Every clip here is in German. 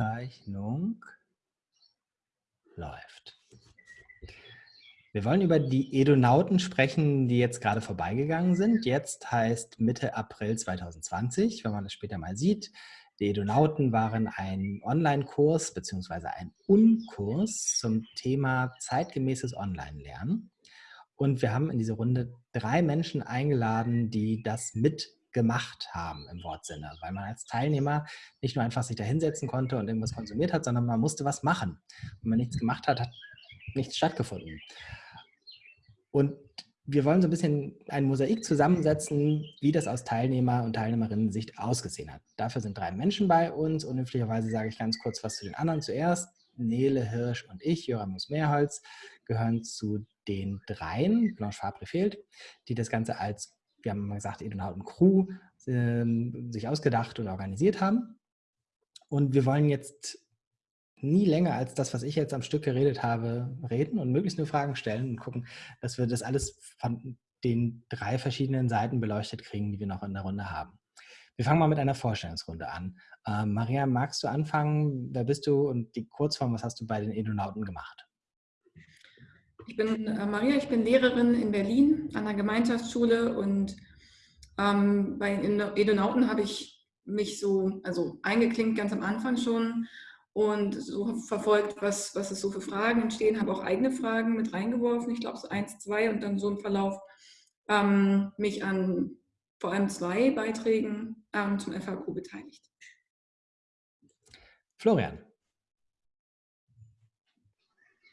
Aufzeichnung läuft. Wir wollen über die Edonauten sprechen, die jetzt gerade vorbeigegangen sind. Jetzt heißt Mitte April 2020, wenn man das später mal sieht. Die Edonauten waren ein Online-Kurs bzw. ein Unkurs zum Thema zeitgemäßes Online-Lernen. Und wir haben in diese Runde drei Menschen eingeladen, die das mit gemacht haben im Wortsinne, weil man als Teilnehmer nicht nur einfach sich da hinsetzen konnte und irgendwas konsumiert hat, sondern man musste was machen. Wenn man nichts gemacht hat, hat nichts stattgefunden. Und wir wollen so ein bisschen ein Mosaik zusammensetzen, wie das aus Teilnehmer- und Teilnehmerinnen-Sicht ausgesehen hat. Dafür sind drei Menschen bei uns. Unhöflicherweise sage ich ganz kurz was zu den anderen zuerst. Nele Hirsch und ich, Joramus Mehrholz, gehören zu den dreien, Blanche Fabre fehlt, die das Ganze als wir haben mal gesagt, Edonauten Crew äh, sich ausgedacht und organisiert haben. Und wir wollen jetzt nie länger als das, was ich jetzt am Stück geredet habe, reden und möglichst nur Fragen stellen und gucken, dass wir das alles von den drei verschiedenen Seiten beleuchtet kriegen, die wir noch in der Runde haben. Wir fangen mal mit einer Vorstellungsrunde an. Äh, Maria, magst du anfangen? Wer bist du und die Kurzform, was hast du bei den Edonauten gemacht? Ich bin äh, Maria, ich bin Lehrerin in Berlin an der Gemeinschaftsschule und ähm, bei den Edonauten habe ich mich so also eingeklinkt ganz am Anfang schon und so verfolgt, was, was es so für Fragen entstehen, habe auch eigene Fragen mit reingeworfen, ich glaube so eins, zwei und dann so im Verlauf ähm, mich an vor allem zwei Beiträgen ähm, zum FAQ beteiligt. Florian.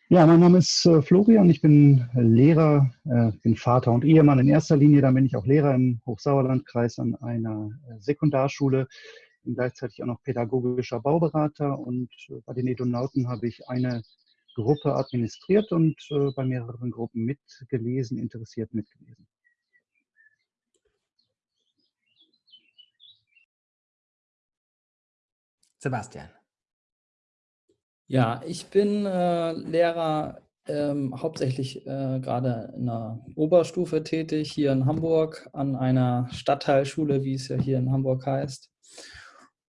Ja, mein Name ist äh, Florian, ich bin Lehrer, äh, bin Vater und Ehemann in erster Linie. Dann bin ich auch Lehrer im Hochsauerlandkreis an einer äh, Sekundarschule, bin gleichzeitig auch noch pädagogischer Bauberater und bei den Edonauten habe ich eine Gruppe administriert und bei mehreren Gruppen mitgelesen, interessiert mitgelesen. Sebastian. Ja, ich bin äh, Lehrer ähm, hauptsächlich äh, gerade in der Oberstufe tätig, hier in Hamburg, an einer Stadtteilschule, wie es ja hier in Hamburg heißt.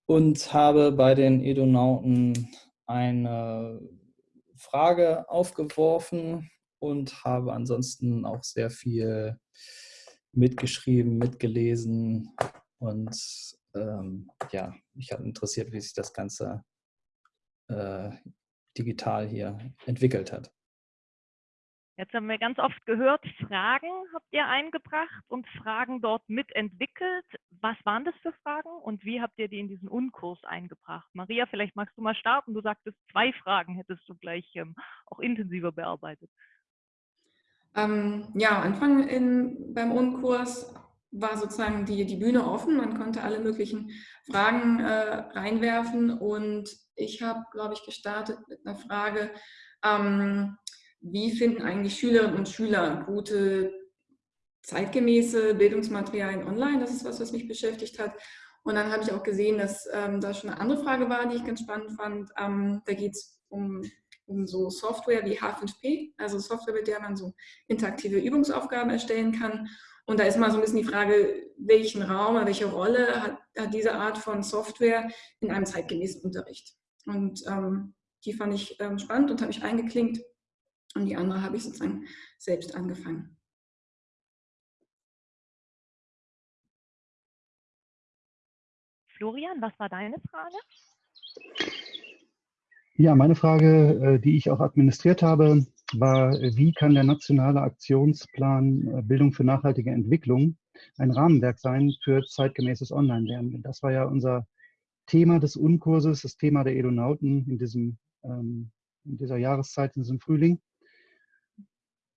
Und habe bei den Edonauten eine Frage aufgeworfen und habe ansonsten auch sehr viel mitgeschrieben, mitgelesen und ähm, ja, mich hat interessiert, wie sich das Ganze äh, digital hier entwickelt hat. Jetzt haben wir ganz oft gehört, Fragen habt ihr eingebracht und Fragen dort mitentwickelt. Was waren das für Fragen und wie habt ihr die in diesen Unkurs eingebracht? Maria, vielleicht magst du mal starten. Du sagtest, zwei Fragen hättest du gleich ähm, auch intensiver bearbeitet. Ähm, ja, Anfang in, beim Unkurs war sozusagen die, die Bühne offen. Man konnte alle möglichen Fragen äh, reinwerfen und ich habe, glaube ich, gestartet mit einer Frage, ähm, wie finden eigentlich Schülerinnen und Schüler gute zeitgemäße Bildungsmaterialien online? Das ist was, was mich beschäftigt hat. Und dann habe ich auch gesehen, dass ähm, da schon eine andere Frage war, die ich ganz spannend fand. Ähm, da geht es um, um so Software wie H5P, also Software, mit der man so interaktive Übungsaufgaben erstellen kann. Und da ist mal so ein bisschen die Frage, welchen Raum, welche Rolle hat, hat diese Art von Software in einem zeitgemäßen Unterricht? Und ähm, die fand ich ähm, spannend und habe mich eingeklinkt. Und die andere habe ich sozusagen selbst angefangen. Florian, was war deine Frage? Ja, meine Frage, äh, die ich auch administriert habe, war, wie kann der nationale Aktionsplan äh, Bildung für nachhaltige Entwicklung ein Rahmenwerk sein für zeitgemäßes Online-Lernen? Das war ja unser Thema des Unkurses, das Thema der Edonauten in, diesem, ähm, in dieser Jahreszeit, in diesem Frühling.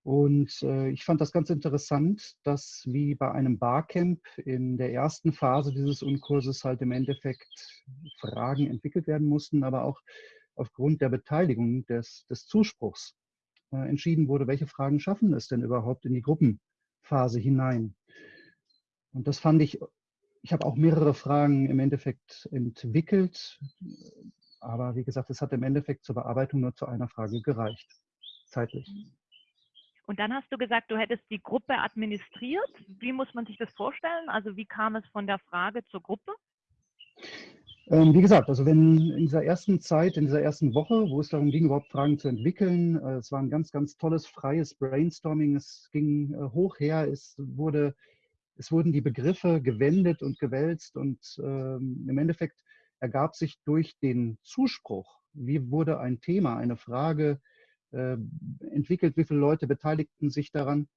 Und äh, ich fand das ganz interessant, dass wie bei einem Barcamp in der ersten Phase dieses Unkurses halt im Endeffekt Fragen entwickelt werden mussten, aber auch aufgrund der Beteiligung des, des Zuspruchs äh, entschieden wurde, welche Fragen schaffen es denn überhaupt in die Gruppenphase hinein. Und das fand ich ich habe auch mehrere Fragen im Endeffekt entwickelt, aber wie gesagt, es hat im Endeffekt zur Bearbeitung nur zu einer Frage gereicht, zeitlich. Und dann hast du gesagt, du hättest die Gruppe administriert. Wie muss man sich das vorstellen? Also wie kam es von der Frage zur Gruppe? Ähm, wie gesagt, also wenn in dieser ersten Zeit, in dieser ersten Woche, wo es darum ging, überhaupt Fragen zu entwickeln, äh, es war ein ganz, ganz tolles, freies Brainstorming, es ging äh, hoch her, es, wurde, es wurden die Begriffe gewendet und gewälzt und ähm, im Endeffekt ergab sich durch den Zuspruch, wie wurde ein Thema, eine Frage äh, entwickelt, wie viele Leute beteiligten sich daran,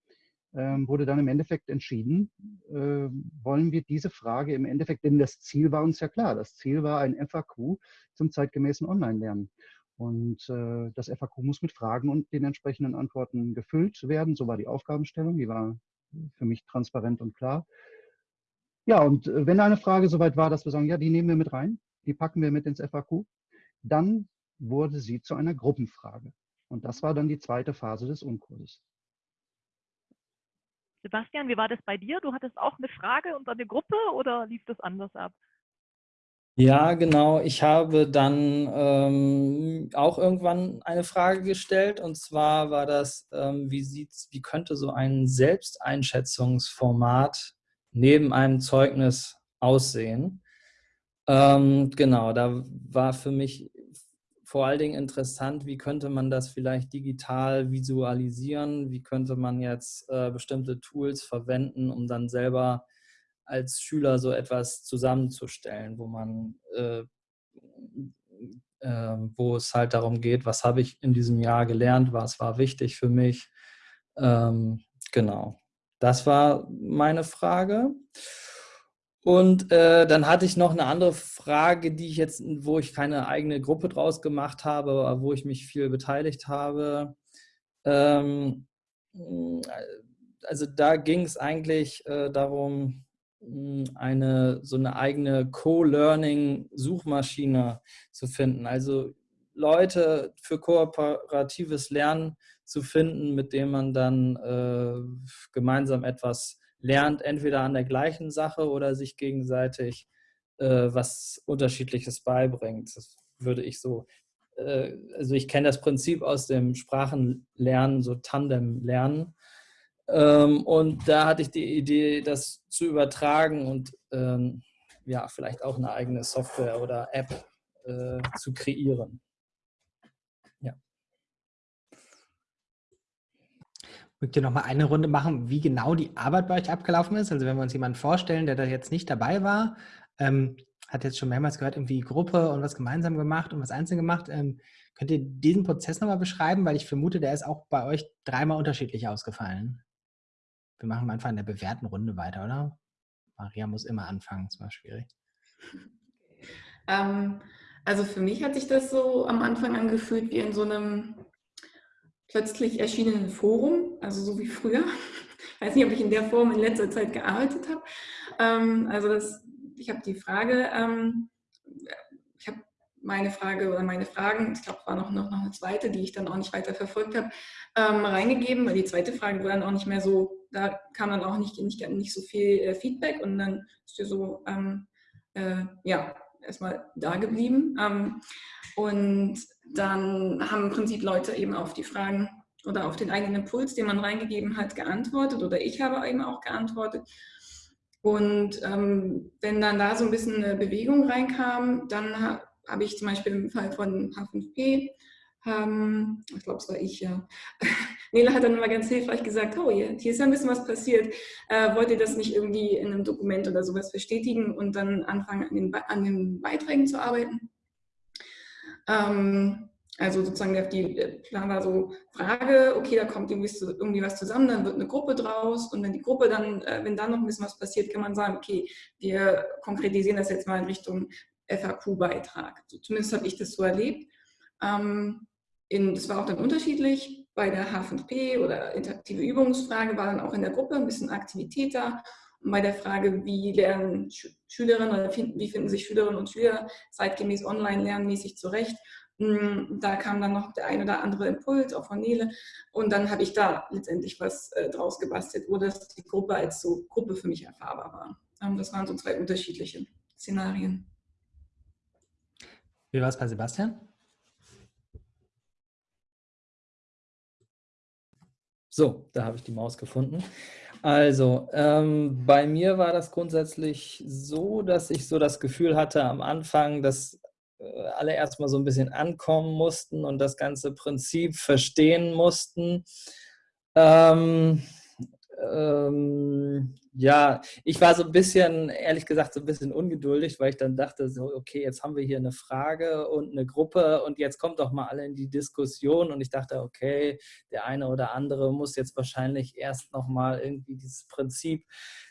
ähm, wurde dann im Endeffekt entschieden, äh, wollen wir diese Frage im Endeffekt, denn das Ziel war uns ja klar, das Ziel war ein FAQ zum zeitgemäßen Online-Lernen. Und äh, das FAQ muss mit Fragen und den entsprechenden Antworten gefüllt werden. So war die Aufgabenstellung, die war für mich transparent und klar. Ja, und äh, wenn eine Frage soweit war, dass wir sagen, ja, die nehmen wir mit rein, die packen wir mit ins FAQ, dann wurde sie zu einer Gruppenfrage. Und das war dann die zweite Phase des Unkurses. Sebastian, wie war das bei dir? Du hattest auch eine Frage unter der Gruppe oder lief das anders ab? Ja, genau. Ich habe dann ähm, auch irgendwann eine Frage gestellt und zwar war das, ähm, wie sieht's, wie könnte so ein Selbsteinschätzungsformat neben einem Zeugnis aussehen? Ähm, genau, da war für mich vor allen Dingen interessant, wie könnte man das vielleicht digital visualisieren, wie könnte man jetzt äh, bestimmte Tools verwenden, um dann selber als Schüler so etwas zusammenzustellen, wo man, äh, äh, wo es halt darum geht, was habe ich in diesem Jahr gelernt, was war wichtig für mich. Ähm, genau, das war meine Frage. Und äh, dann hatte ich noch eine andere Frage, die ich jetzt, wo ich keine eigene Gruppe draus gemacht habe, aber wo ich mich viel beteiligt habe. Ähm, also da ging es eigentlich äh, darum, eine so eine eigene Co-Learning-Suchmaschine zu finden. Also Leute für kooperatives Lernen zu finden, mit dem man dann äh, gemeinsam etwas lernt entweder an der gleichen Sache oder sich gegenseitig äh, was Unterschiedliches beibringt. Das würde ich so, äh, also ich kenne das Prinzip aus dem Sprachenlernen, so Tandem-Lernen. Ähm, und da hatte ich die Idee, das zu übertragen und ähm, ja, vielleicht auch eine eigene Software oder App äh, zu kreieren. Mögt ihr noch mal eine Runde machen, wie genau die Arbeit bei euch abgelaufen ist? Also wenn wir uns jemanden vorstellen, der da jetzt nicht dabei war, ähm, hat jetzt schon mehrmals gehört, irgendwie Gruppe und was gemeinsam gemacht und was einzeln gemacht. Ähm, könnt ihr diesen Prozess nochmal beschreiben? Weil ich vermute, der ist auch bei euch dreimal unterschiedlich ausgefallen. Wir machen einfach in der bewährten Runde weiter, oder? Maria muss immer anfangen, das war schwierig. Ähm, also für mich hat sich das so am Anfang angefühlt wie in so einem plötzlich erschienenen Forum, also so wie früher. Ich weiß nicht, ob ich in der Form in letzter Zeit gearbeitet habe. Ähm, also das, ich habe die Frage, ähm, meine Frage oder meine Fragen, ich glaube, war noch, noch, noch eine zweite, die ich dann auch nicht weiter verfolgt habe, ähm, reingegeben, weil die zweite Frage war dann auch nicht mehr so, da kam dann auch nicht, nicht, nicht so viel äh, Feedback und dann ist dir so, ähm, äh, ja, erstmal da geblieben. Ähm, und dann haben im Prinzip Leute eben auf die Fragen oder auf den eigenen Impuls, den man reingegeben hat, geantwortet oder ich habe eben auch geantwortet. Und ähm, wenn dann da so ein bisschen eine Bewegung reinkam, dann habe ich zum Beispiel im Fall von H5P, ähm, ich glaube, es war ich, ja, Nele hat dann immer ganz hilfreich gesagt, oh, hier, hier ist ja ein bisschen was passiert, äh, wollt ihr das nicht irgendwie in einem Dokument oder sowas bestätigen und dann anfangen, an den, an den Beiträgen zu arbeiten? Ähm, also sozusagen die Plan war so, Frage, okay, da kommt irgendwie, irgendwie, was zusammen, dann wird eine Gruppe draus und wenn die Gruppe dann, äh, wenn dann noch ein bisschen was passiert, kann man sagen, okay, wir konkretisieren das jetzt mal in Richtung FAQ-Beitrag. So, zumindest habe ich das so erlebt. Ähm, in, das war auch dann unterschiedlich. Bei der H5P oder interaktive Übungsfrage war dann auch in der Gruppe ein bisschen Aktivität da. Und bei der Frage, wie lernen Schülerinnen oder wie finden sich Schülerinnen und Schüler zeitgemäß online lernmäßig zurecht, hm, da kam dann noch der ein oder andere Impuls, auch von Nele. Und dann habe ich da letztendlich was äh, draus gebastelt, wo das die Gruppe als so Gruppe für mich erfahrbar war. Ähm, das waren so zwei unterschiedliche Szenarien. Wie war es bei Sebastian? So, da habe ich die Maus gefunden. Also, ähm, bei mir war das grundsätzlich so, dass ich so das Gefühl hatte am Anfang, dass äh, alle erstmal so ein bisschen ankommen mussten und das ganze Prinzip verstehen mussten. Ähm, ähm, ja, ich war so ein bisschen, ehrlich gesagt, so ein bisschen ungeduldig, weil ich dann dachte, so, okay, jetzt haben wir hier eine Frage und eine Gruppe und jetzt kommt doch mal alle in die Diskussion. Und ich dachte, okay, der eine oder andere muss jetzt wahrscheinlich erst nochmal irgendwie dieses Prinzip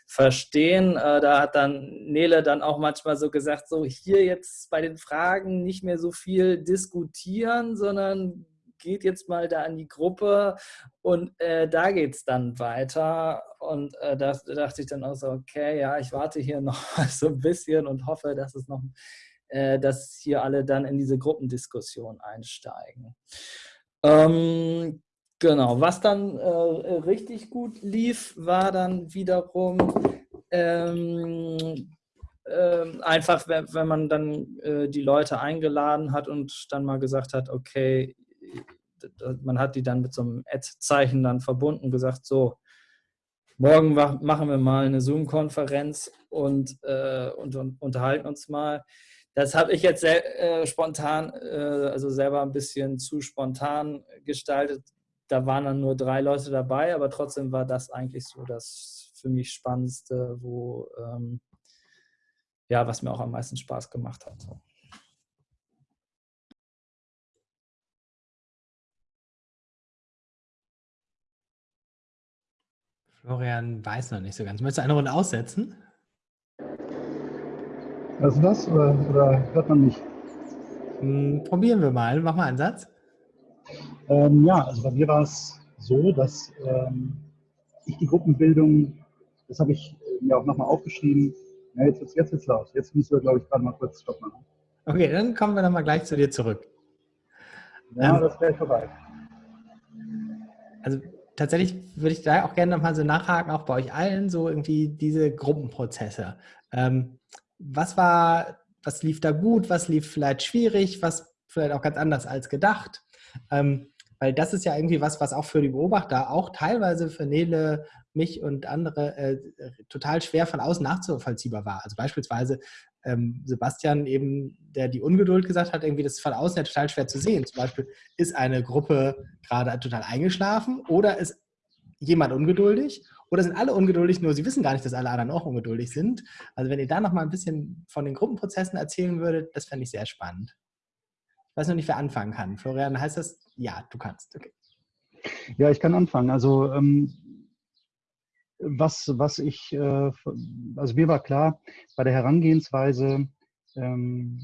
verstehen. Äh, da hat dann Nele dann auch manchmal so gesagt, so hier jetzt bei den Fragen nicht mehr so viel diskutieren, sondern geht jetzt mal da an die Gruppe und äh, da geht es dann weiter. Und äh, da dachte ich dann auch so, okay, ja, ich warte hier noch so ein bisschen und hoffe, dass es noch, äh, dass hier alle dann in diese Gruppendiskussion einsteigen. Ähm, genau, was dann äh, richtig gut lief, war dann wiederum ähm, ähm, einfach, wenn, wenn, man dann äh, die Leute eingeladen hat und dann mal gesagt hat, okay, man hat die dann mit so einem Ad-Zeichen dann verbunden, gesagt, so, morgen machen wir mal eine Zoom-Konferenz und, äh, und, und, unterhalten uns mal. Das habe ich jetzt sehr, äh, spontan, äh, also selber ein bisschen zu spontan gestaltet. Da waren dann nur drei Leute dabei, aber trotzdem war das eigentlich so das für mich Spannendste, wo, ähm, ja, was mir auch am meisten Spaß gemacht hat. Florian weiß noch nicht so ganz. Möchtest du eine Runde aussetzen? Was ist das? Oder, oder hört man nicht? Hm, probieren wir mal. Mach mal einen Satz. Ähm, ja, also bei mir war es so, dass ähm, ich die Gruppenbildung, das habe ich mir auch nochmal aufgeschrieben. Ja, jetzt wird es jetzt laut. Jetzt müssen wir, glaube ich, gerade mal kurz Stopp machen. Okay, dann kommen wir nochmal gleich zu dir zurück. Ja, ähm, das wäre vorbei. Also tatsächlich würde ich da auch gerne nochmal so nachhaken, auch bei euch allen, so irgendwie diese Gruppenprozesse. Ähm, was war, was lief da gut, was lief vielleicht schwierig, was vielleicht auch ganz anders als gedacht? Ähm, weil das ist ja irgendwie was, was auch für die Beobachter, auch teilweise für Nele, mich und andere äh, total schwer von außen nachzuvollziehbar war. Also beispielsweise ähm, Sebastian eben, der die Ungeduld gesagt hat, irgendwie das ist von außen ja total schwer zu sehen. Zum Beispiel, ist eine Gruppe gerade total eingeschlafen oder ist jemand ungeduldig oder sind alle ungeduldig, nur sie wissen gar nicht, dass alle anderen auch ungeduldig sind. Also wenn ihr da noch mal ein bisschen von den Gruppenprozessen erzählen würdet, das fände ich sehr spannend. Ich weiß noch nicht, wer anfangen kann. Florian, heißt das? Ja, du kannst. Okay. Ja, ich kann anfangen. Also ähm, was, was ich, äh, also mir war klar, bei der Herangehensweise, ähm,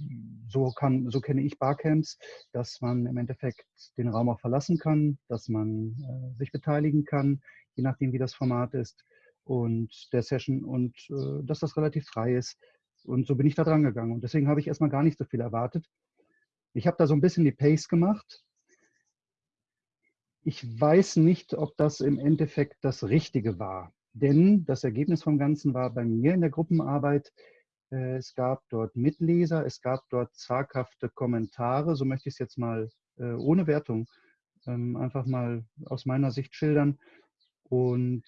so, kann, so kenne ich Barcamps, dass man im Endeffekt den Raum auch verlassen kann, dass man äh, sich beteiligen kann, je nachdem, wie das Format ist und der Session und äh, dass das relativ frei ist. Und so bin ich da dran gegangen. Und deswegen habe ich erstmal gar nicht so viel erwartet. Ich habe da so ein bisschen die Pace gemacht. Ich weiß nicht, ob das im Endeffekt das Richtige war. Denn das Ergebnis vom Ganzen war bei mir in der Gruppenarbeit, äh, es gab dort Mitleser, es gab dort zaghafte Kommentare, so möchte ich es jetzt mal äh, ohne Wertung ähm, einfach mal aus meiner Sicht schildern. Und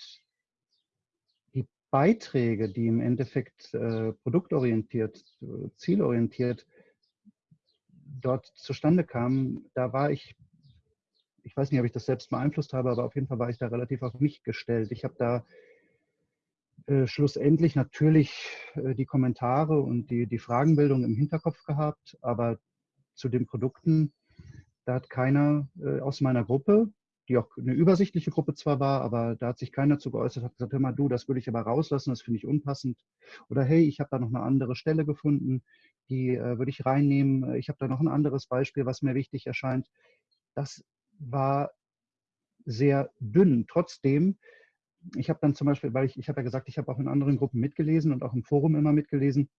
die Beiträge, die im Endeffekt äh, produktorientiert, zielorientiert dort zustande kamen, da war ich ich weiß nicht, ob ich das selbst beeinflusst habe, aber auf jeden Fall war ich da relativ auf mich gestellt. Ich habe da äh, schlussendlich natürlich äh, die Kommentare und die, die Fragenbildung im Hinterkopf gehabt, aber zu den Produkten, da hat keiner äh, aus meiner Gruppe, die auch eine übersichtliche Gruppe zwar war, aber da hat sich keiner zu geäußert, hat gesagt, hör mal du, das würde ich aber rauslassen, das finde ich unpassend. Oder hey, ich habe da noch eine andere Stelle gefunden, die äh, würde ich reinnehmen. Ich habe da noch ein anderes Beispiel, was mir wichtig erscheint. Das war sehr dünn. Trotzdem ich habe dann zum Beispiel, weil ich, ich habe ja gesagt, ich habe auch in anderen Gruppen mitgelesen und auch im Forum immer mitgelesen.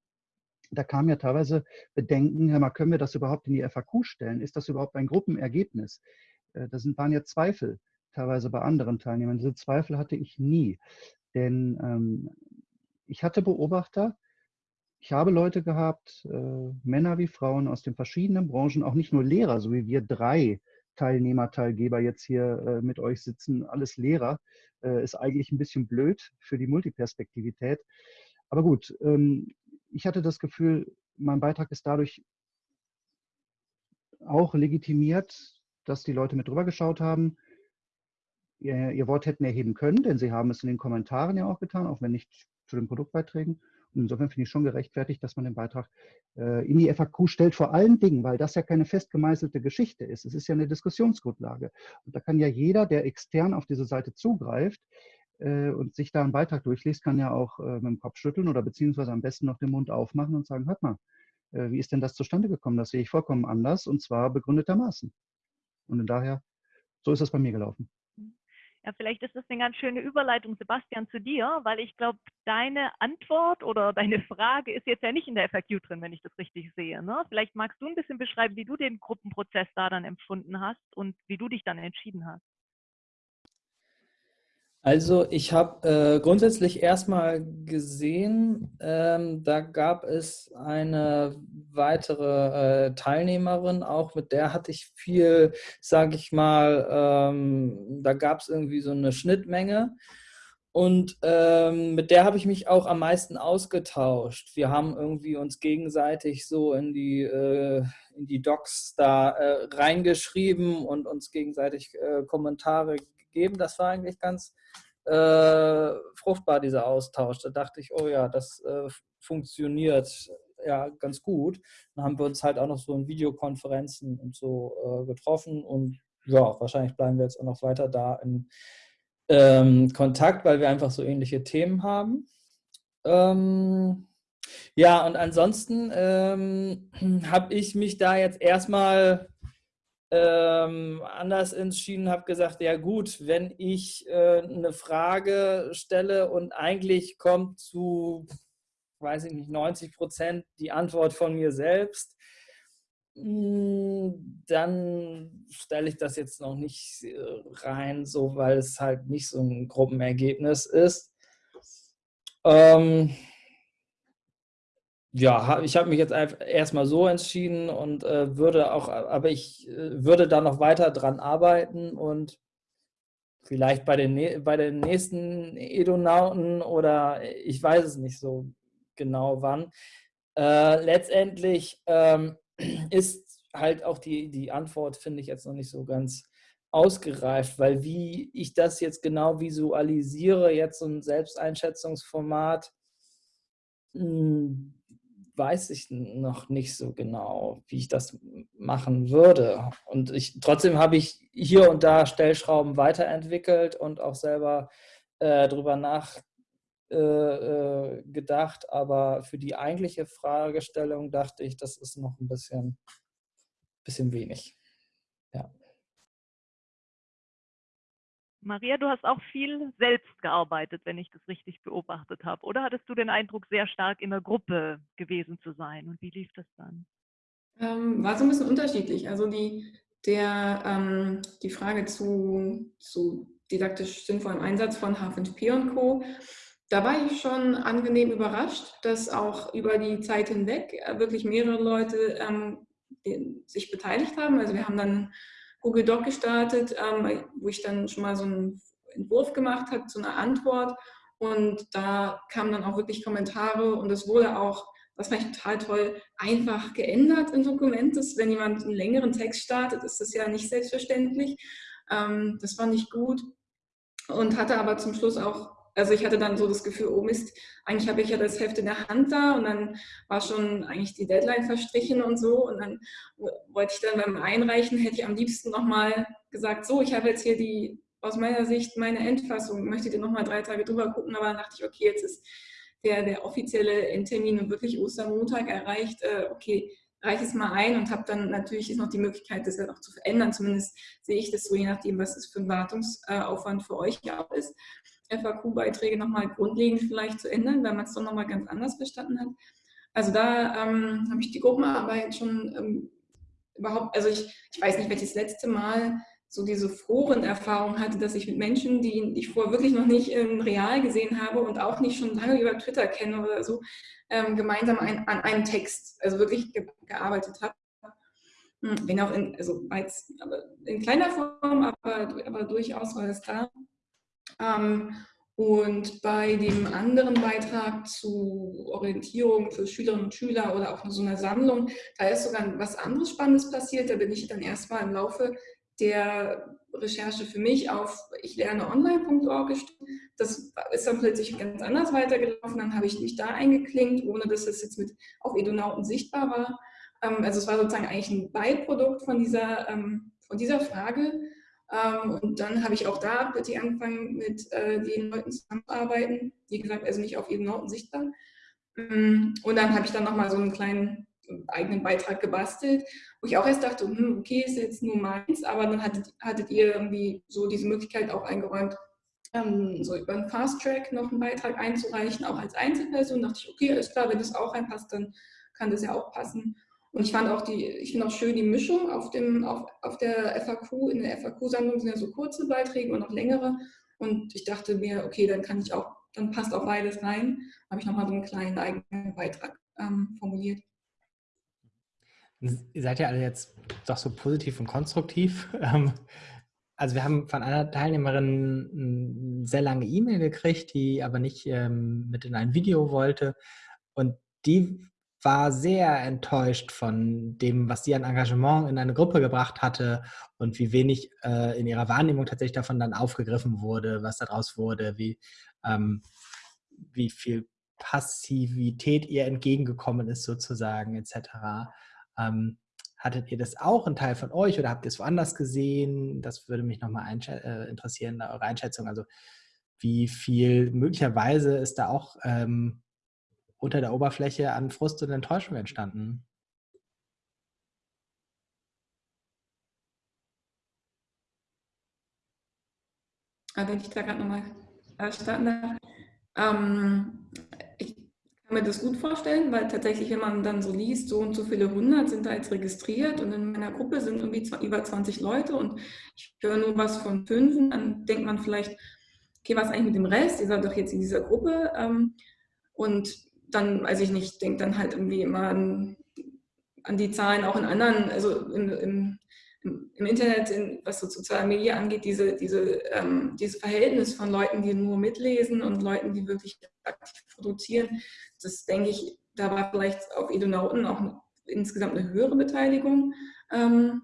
Da kamen ja teilweise Bedenken, Herr mal, können wir das überhaupt in die FAQ stellen? Ist das überhaupt ein Gruppenergebnis? Äh, da sind, waren ja Zweifel teilweise bei anderen Teilnehmern. Diese Zweifel hatte ich nie. Denn ähm, ich hatte Beobachter, ich habe Leute gehabt, äh, Männer wie Frauen aus den verschiedenen Branchen, auch nicht nur Lehrer, so wie wir drei Teilnehmer, Teilgeber jetzt hier äh, mit euch sitzen, alles Lehrer, äh, ist eigentlich ein bisschen blöd für die Multiperspektivität. Aber gut, ähm, ich hatte das Gefühl, mein Beitrag ist dadurch auch legitimiert, dass die Leute mit drüber geschaut haben, ihr, ihr Wort hätten erheben können, denn sie haben es in den Kommentaren ja auch getan, auch wenn nicht zu den Produktbeiträgen. Insofern finde ich schon gerechtfertigt, dass man den Beitrag äh, in die FAQ stellt, vor allen Dingen, weil das ja keine festgemeißelte Geschichte ist. Es ist ja eine Diskussionsgrundlage. Und da kann ja jeder, der extern auf diese Seite zugreift äh, und sich da einen Beitrag durchliest, kann ja auch äh, mit dem Kopf schütteln oder beziehungsweise am besten noch den Mund aufmachen und sagen, hört mal, äh, wie ist denn das zustande gekommen? Das sehe ich vollkommen anders und zwar begründetermaßen. Und daher, so ist das bei mir gelaufen. Ja, vielleicht ist das eine ganz schöne Überleitung, Sebastian, zu dir, weil ich glaube, deine Antwort oder deine Frage ist jetzt ja nicht in der FAQ drin, wenn ich das richtig sehe. Ne? Vielleicht magst du ein bisschen beschreiben, wie du den Gruppenprozess da dann empfunden hast und wie du dich dann entschieden hast. Also ich habe äh, grundsätzlich erstmal gesehen, ähm, da gab es eine weitere äh, Teilnehmerin, auch mit der hatte ich viel, sage ich mal, ähm, da gab es irgendwie so eine Schnittmenge und ähm, mit der habe ich mich auch am meisten ausgetauscht. Wir haben irgendwie uns gegenseitig so in die, äh, in die Docs da äh, reingeschrieben und uns gegenseitig äh, Kommentare gegeben. Das war eigentlich ganz äh, fruchtbar, dieser Austausch. Da dachte ich, oh ja, das äh, funktioniert ja ganz gut. Dann haben wir uns halt auch noch so in Videokonferenzen und so äh, getroffen und ja, wahrscheinlich bleiben wir jetzt auch noch weiter da in ähm, Kontakt, weil wir einfach so ähnliche Themen haben. Ähm, ja, und ansonsten ähm, habe ich mich da jetzt erstmal ähm, anders entschieden, habe gesagt, ja gut, wenn ich äh, eine Frage stelle und eigentlich kommt zu, weiß ich nicht, 90 Prozent die Antwort von mir selbst, hm, dann stelle ich das jetzt noch nicht äh, rein, so weil es halt nicht so ein Gruppenergebnis ist. Ähm, ja, ich habe mich jetzt erstmal so entschieden und äh, würde auch, aber ich äh, würde da noch weiter dran arbeiten und vielleicht bei den, bei den nächsten Edonauten oder ich weiß es nicht so genau wann. Äh, letztendlich ähm, ist halt auch die, die Antwort, finde ich jetzt noch nicht so ganz ausgereift, weil wie ich das jetzt genau visualisiere, jetzt so ein Selbsteinschätzungsformat, hm, weiß ich noch nicht so genau, wie ich das machen würde. Und ich, trotzdem habe ich hier und da Stellschrauben weiterentwickelt und auch selber äh, drüber nachgedacht. Äh, äh aber für die eigentliche Fragestellung dachte ich, das ist noch ein bisschen, bisschen wenig. Ja. Maria, du hast auch viel selbst gearbeitet, wenn ich das richtig beobachtet habe. Oder hattest du den Eindruck, sehr stark in der Gruppe gewesen zu sein? Und wie lief das dann? Ähm, war so ein bisschen unterschiedlich. Also die, der, ähm, die Frage zu, zu didaktisch sinnvollem Einsatz von H5P und Co., da war ich schon angenehm überrascht, dass auch über die Zeit hinweg wirklich mehrere Leute ähm, sich beteiligt haben. Also wir haben dann Google Doc gestartet, ähm, wo ich dann schon mal so einen Entwurf gemacht habe zu einer Antwort. Und da kamen dann auch wirklich Kommentare und es wurde auch, das fand ich total toll, einfach geändert im Dokument. Wenn jemand einen längeren Text startet, ist das ja nicht selbstverständlich. Ähm, das fand ich gut und hatte aber zum Schluss auch also ich hatte dann so das Gefühl, oh Mist, eigentlich habe ich ja das Heft in der Hand da und dann war schon eigentlich die Deadline verstrichen und so und dann wollte ich dann beim Einreichen, hätte ich am liebsten nochmal gesagt, so, ich habe jetzt hier die, aus meiner Sicht meine Endfassung, möchtet ihr nochmal drei Tage drüber gucken, aber dann dachte ich, okay, jetzt ist der, der offizielle Endtermin und wirklich Ostermontag erreicht, äh, okay, reiche es mal ein und habe dann natürlich ist noch die Möglichkeit, das ja noch zu verändern. Zumindest sehe ich das so, je nachdem, was es für ein Wartungsaufwand für euch ja ist. FAQ-Beiträge nochmal grundlegend vielleicht zu ändern, weil man es doch nochmal ganz anders verstanden hat. Also da ähm, habe ich die Gruppenarbeit schon ähm, überhaupt, also ich, ich weiß nicht, welches letzte Mal so diese Forenerfahrung hatte, dass ich mit Menschen, die ich vorher wirklich noch nicht ähm, real gesehen habe und auch nicht schon lange über Twitter kenne oder so, ähm, gemeinsam ein, an einem Text, also wirklich ge gearbeitet habe. Hm, wenn auch in, also in kleiner Form, aber, aber durchaus war es da. Ähm, und bei dem anderen Beitrag zu Orientierung für Schülerinnen und Schüler oder auch so einer Sammlung, da ist sogar was anderes Spannendes passiert. Da bin ich dann erstmal im Laufe der Recherche für mich auf ich lerne online.org gestoßen. Das ist dann plötzlich ganz anders weitergelaufen. Dann habe ich mich da eingeklinkt, ohne dass es jetzt mit auf Edonauten sichtbar war. Ähm, also es war sozusagen eigentlich ein Beiprodukt von dieser, ähm, von dieser Frage. Ähm, und dann habe ich auch da plötzlich angefangen, mit äh, den Leuten zusammenzuarbeiten. Wie gesagt, also nicht auf Edonauten sichtbar. Mm, und dann habe ich dann nochmal so einen kleinen eigenen Beitrag gebastelt, wo ich auch erst dachte, hm, okay, ist jetzt nur meins, aber dann hattet, hattet ihr irgendwie so diese Möglichkeit auch eingeräumt, ähm, so über einen Fast Track noch einen Beitrag einzureichen, auch als Einzelperson. Da dachte ich, okay, ist klar, wenn das auch reinpasst, dann kann das ja auch passen. Und ich fand auch die, ich finde auch schön die Mischung auf dem, auf, auf der FAQ, in der FAQ-Sammlung sind ja so kurze Beiträge und auch längere. Und ich dachte mir, okay, dann kann ich auch, dann passt auch beides rein. Habe ich nochmal so einen kleinen eigenen Beitrag ähm, formuliert. Ihr seid ja alle jetzt doch so positiv und konstruktiv. Ähm, also wir haben von einer Teilnehmerin eine sehr lange E-Mail gekriegt, die aber nicht ähm, mit in ein Video wollte. Und die war sehr enttäuscht von dem, was sie an Engagement in eine Gruppe gebracht hatte und wie wenig äh, in ihrer Wahrnehmung tatsächlich davon dann aufgegriffen wurde, was daraus wurde, wie, ähm, wie viel Passivität ihr entgegengekommen ist sozusagen etc. Ähm, hattet ihr das auch, ein Teil von euch, oder habt ihr es woanders gesehen? Das würde mich nochmal äh, interessieren, eure Einschätzung. Also wie viel möglicherweise ist da auch ähm, unter der Oberfläche an Frust und Enttäuschung entstanden? Ah, wenn ich da gerade nochmal starten darf. Ähm, ich kann mir das gut vorstellen, weil tatsächlich, wenn man dann so liest, so und so viele hundert sind da jetzt registriert und in meiner Gruppe sind irgendwie über 20 Leute und ich höre nur was von fünf, dann denkt man vielleicht, okay, was eigentlich mit dem Rest? Ihr seid doch jetzt in dieser Gruppe. Ähm, und dann, weiß ich nicht, denke dann halt irgendwie immer an, an, die Zahlen auch in anderen, also im, im, im Internet, in, was so soziale Medien angeht, diese, diese, ähm, dieses Verhältnis von Leuten, die nur mitlesen und Leuten, die wirklich aktiv produzieren, das denke ich, da war vielleicht auf Edonauten auch insgesamt eine höhere Beteiligung. Ähm,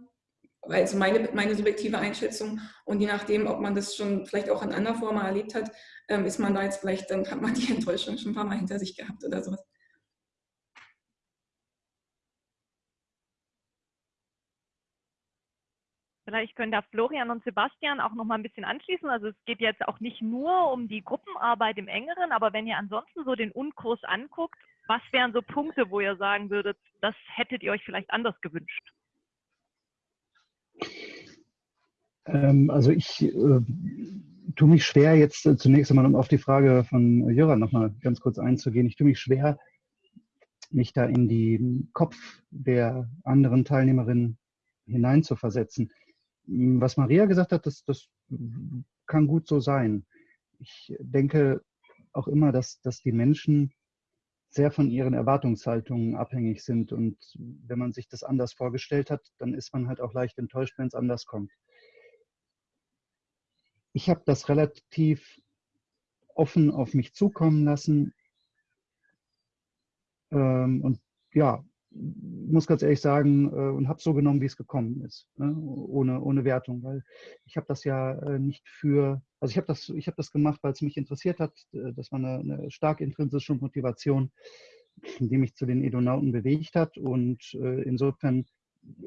also meine, meine subjektive Einschätzung und je nachdem, ob man das schon vielleicht auch in anderer Form erlebt hat, ähm, ist man da jetzt vielleicht, dann hat man die Enttäuschung schon ein paar Mal hinter sich gehabt oder sowas. Vielleicht können da Florian und Sebastian auch noch mal ein bisschen anschließen. Also es geht jetzt auch nicht nur um die Gruppenarbeit im engeren, aber wenn ihr ansonsten so den Unkurs anguckt, was wären so Punkte, wo ihr sagen würdet, das hättet ihr euch vielleicht anders gewünscht? Ähm, also ich äh, tue mich schwer, jetzt äh, zunächst einmal, um auf die Frage von Jöran nochmal ganz kurz einzugehen, ich tue mich schwer, mich da in den Kopf der anderen Teilnehmerinnen hineinzuversetzen. Was Maria gesagt hat, das, das kann gut so sein. Ich denke auch immer, dass, dass die Menschen sehr von ihren Erwartungshaltungen abhängig sind. Und wenn man sich das anders vorgestellt hat, dann ist man halt auch leicht enttäuscht, wenn es anders kommt. Ich habe das relativ offen auf mich zukommen lassen. Ähm, und ja, muss ganz ehrlich sagen, äh, und habe so genommen, wie es gekommen ist, ne? ohne, ohne Wertung, weil ich habe das ja äh, nicht für, also ich habe das, hab das gemacht, weil es mich interessiert hat. Äh, das war eine, eine stark intrinsische Motivation, die mich zu den Edonauten bewegt hat. Und insofern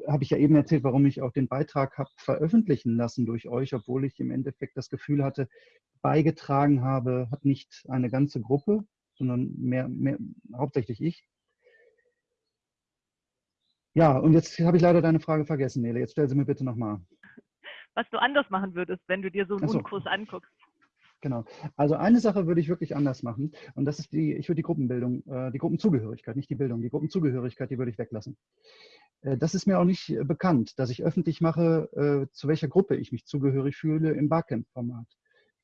habe ich ja eben erzählt, warum ich auch den Beitrag habe veröffentlichen lassen durch euch, obwohl ich im Endeffekt das Gefühl hatte, beigetragen habe, hat nicht eine ganze Gruppe, sondern mehr, mehr hauptsächlich ich. Ja, und jetzt habe ich leider deine Frage vergessen, Nele. Jetzt stell sie mir bitte nochmal. Was du anders machen würdest, wenn du dir so einen so. Unkurs anguckst. Genau. Also eine Sache würde ich wirklich anders machen. Und das ist die, ich würde die Gruppenbildung, äh, die Gruppenzugehörigkeit, nicht die Bildung, die Gruppenzugehörigkeit, die würde ich weglassen. Äh, das ist mir auch nicht äh, bekannt, dass ich öffentlich mache, zu welcher Gruppe ich mich zugehörig fühle im Barcamp-Format.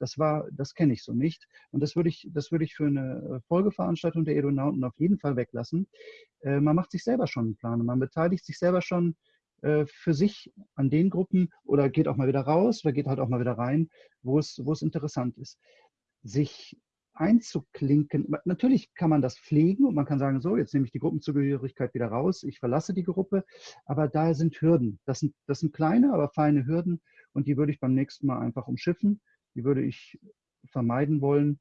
Das war, das kenne ich so nicht. Und das würde ich, das würde ich für eine äh, Folgeveranstaltung der Edonauten auf jeden Fall weglassen. Äh, man macht sich selber schon einen Plan und man beteiligt sich selber schon äh, für sich an den Gruppen oder geht auch mal wieder raus oder geht halt auch mal wieder rein, wo es, wo es interessant ist. Sich einzuklinken. Natürlich kann man das pflegen und man kann sagen, so, jetzt nehme ich die Gruppenzugehörigkeit wieder raus, ich verlasse die Gruppe, aber da sind Hürden. Das sind, das sind kleine, aber feine Hürden und die würde ich beim nächsten Mal einfach umschiffen. Die würde ich vermeiden wollen.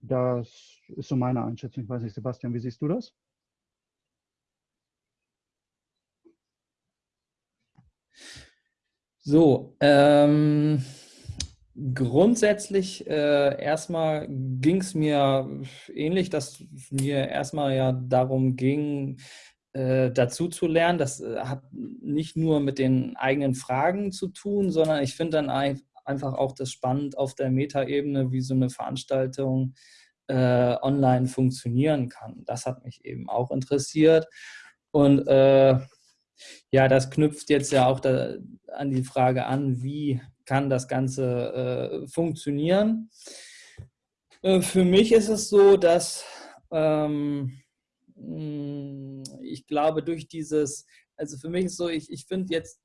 Das ist so meine Einschätzung. Ich weiß nicht, Sebastian, wie siehst du das? So, ähm, grundsätzlich äh, erstmal ging es mir ähnlich, dass mir erstmal ja darum ging, äh, dazu zu lernen. Das äh, hat nicht nur mit den eigenen Fragen zu tun, sondern ich finde dann ein, einfach auch das spannend auf der Metaebene, wie so eine Veranstaltung äh, online funktionieren kann. Das hat mich eben auch interessiert. Und äh, ja, das knüpft jetzt ja auch da, an die Frage an, wie kann das Ganze äh, funktionieren. Für mich ist es so, dass ähm, hm, ich glaube, durch dieses, also für mich ist so, ich, ich finde jetzt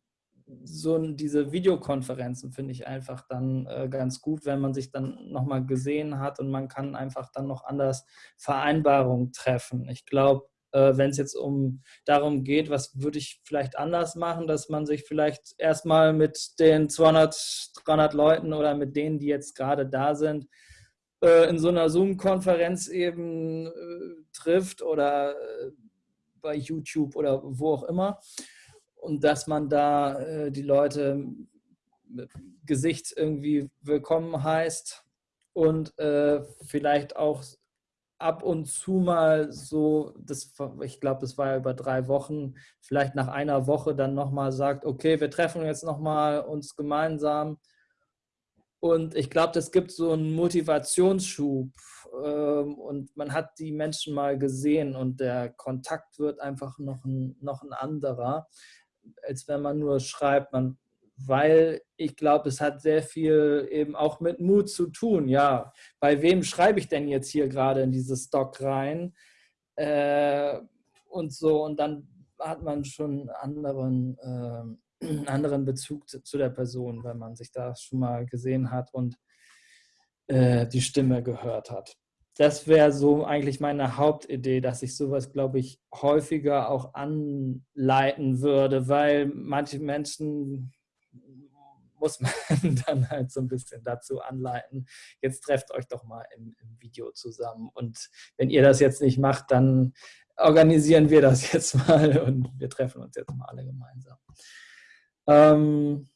so diese Videokonferenzen finde ich einfach dann äh, ganz gut, wenn man sich dann nochmal gesehen hat und man kann einfach dann noch anders Vereinbarungen treffen. Ich glaube, äh, wenn es jetzt um darum geht, was würde ich vielleicht anders machen, dass man sich vielleicht erstmal mit den 200, 300 Leuten oder mit denen, die jetzt gerade da sind, äh, in so einer Zoom-Konferenz eben äh, trifft oder bei YouTube oder wo auch immer. Und dass man da die Leute mit Gesicht irgendwie willkommen heißt und vielleicht auch ab und zu mal so, das, ich glaube, das war ja über drei Wochen, vielleicht nach einer Woche dann nochmal sagt, okay, wir treffen jetzt nochmal uns gemeinsam. Und ich glaube, das gibt so einen Motivationsschub ähm, und man hat die Menschen mal gesehen und der Kontakt wird einfach noch ein, noch ein anderer, als wenn man nur schreibt, man weil ich glaube, es hat sehr viel eben auch mit Mut zu tun. Ja, bei wem schreibe ich denn jetzt hier gerade in dieses Stock rein? Äh, und so, und dann hat man schon einen anderen, äh, anderen Bezug zu, zu, der Person, wenn man sich da schon mal gesehen hat und äh, die Stimme gehört hat. Das wäre so eigentlich meine Hauptidee, dass ich sowas, glaube ich, häufiger auch anleiten würde, weil manche Menschen muss man dann halt so ein bisschen dazu anleiten, jetzt trefft euch doch mal im, im Video zusammen. Und wenn ihr das jetzt nicht macht, dann organisieren wir das jetzt mal und wir treffen uns jetzt mal alle gemeinsam. Ähm,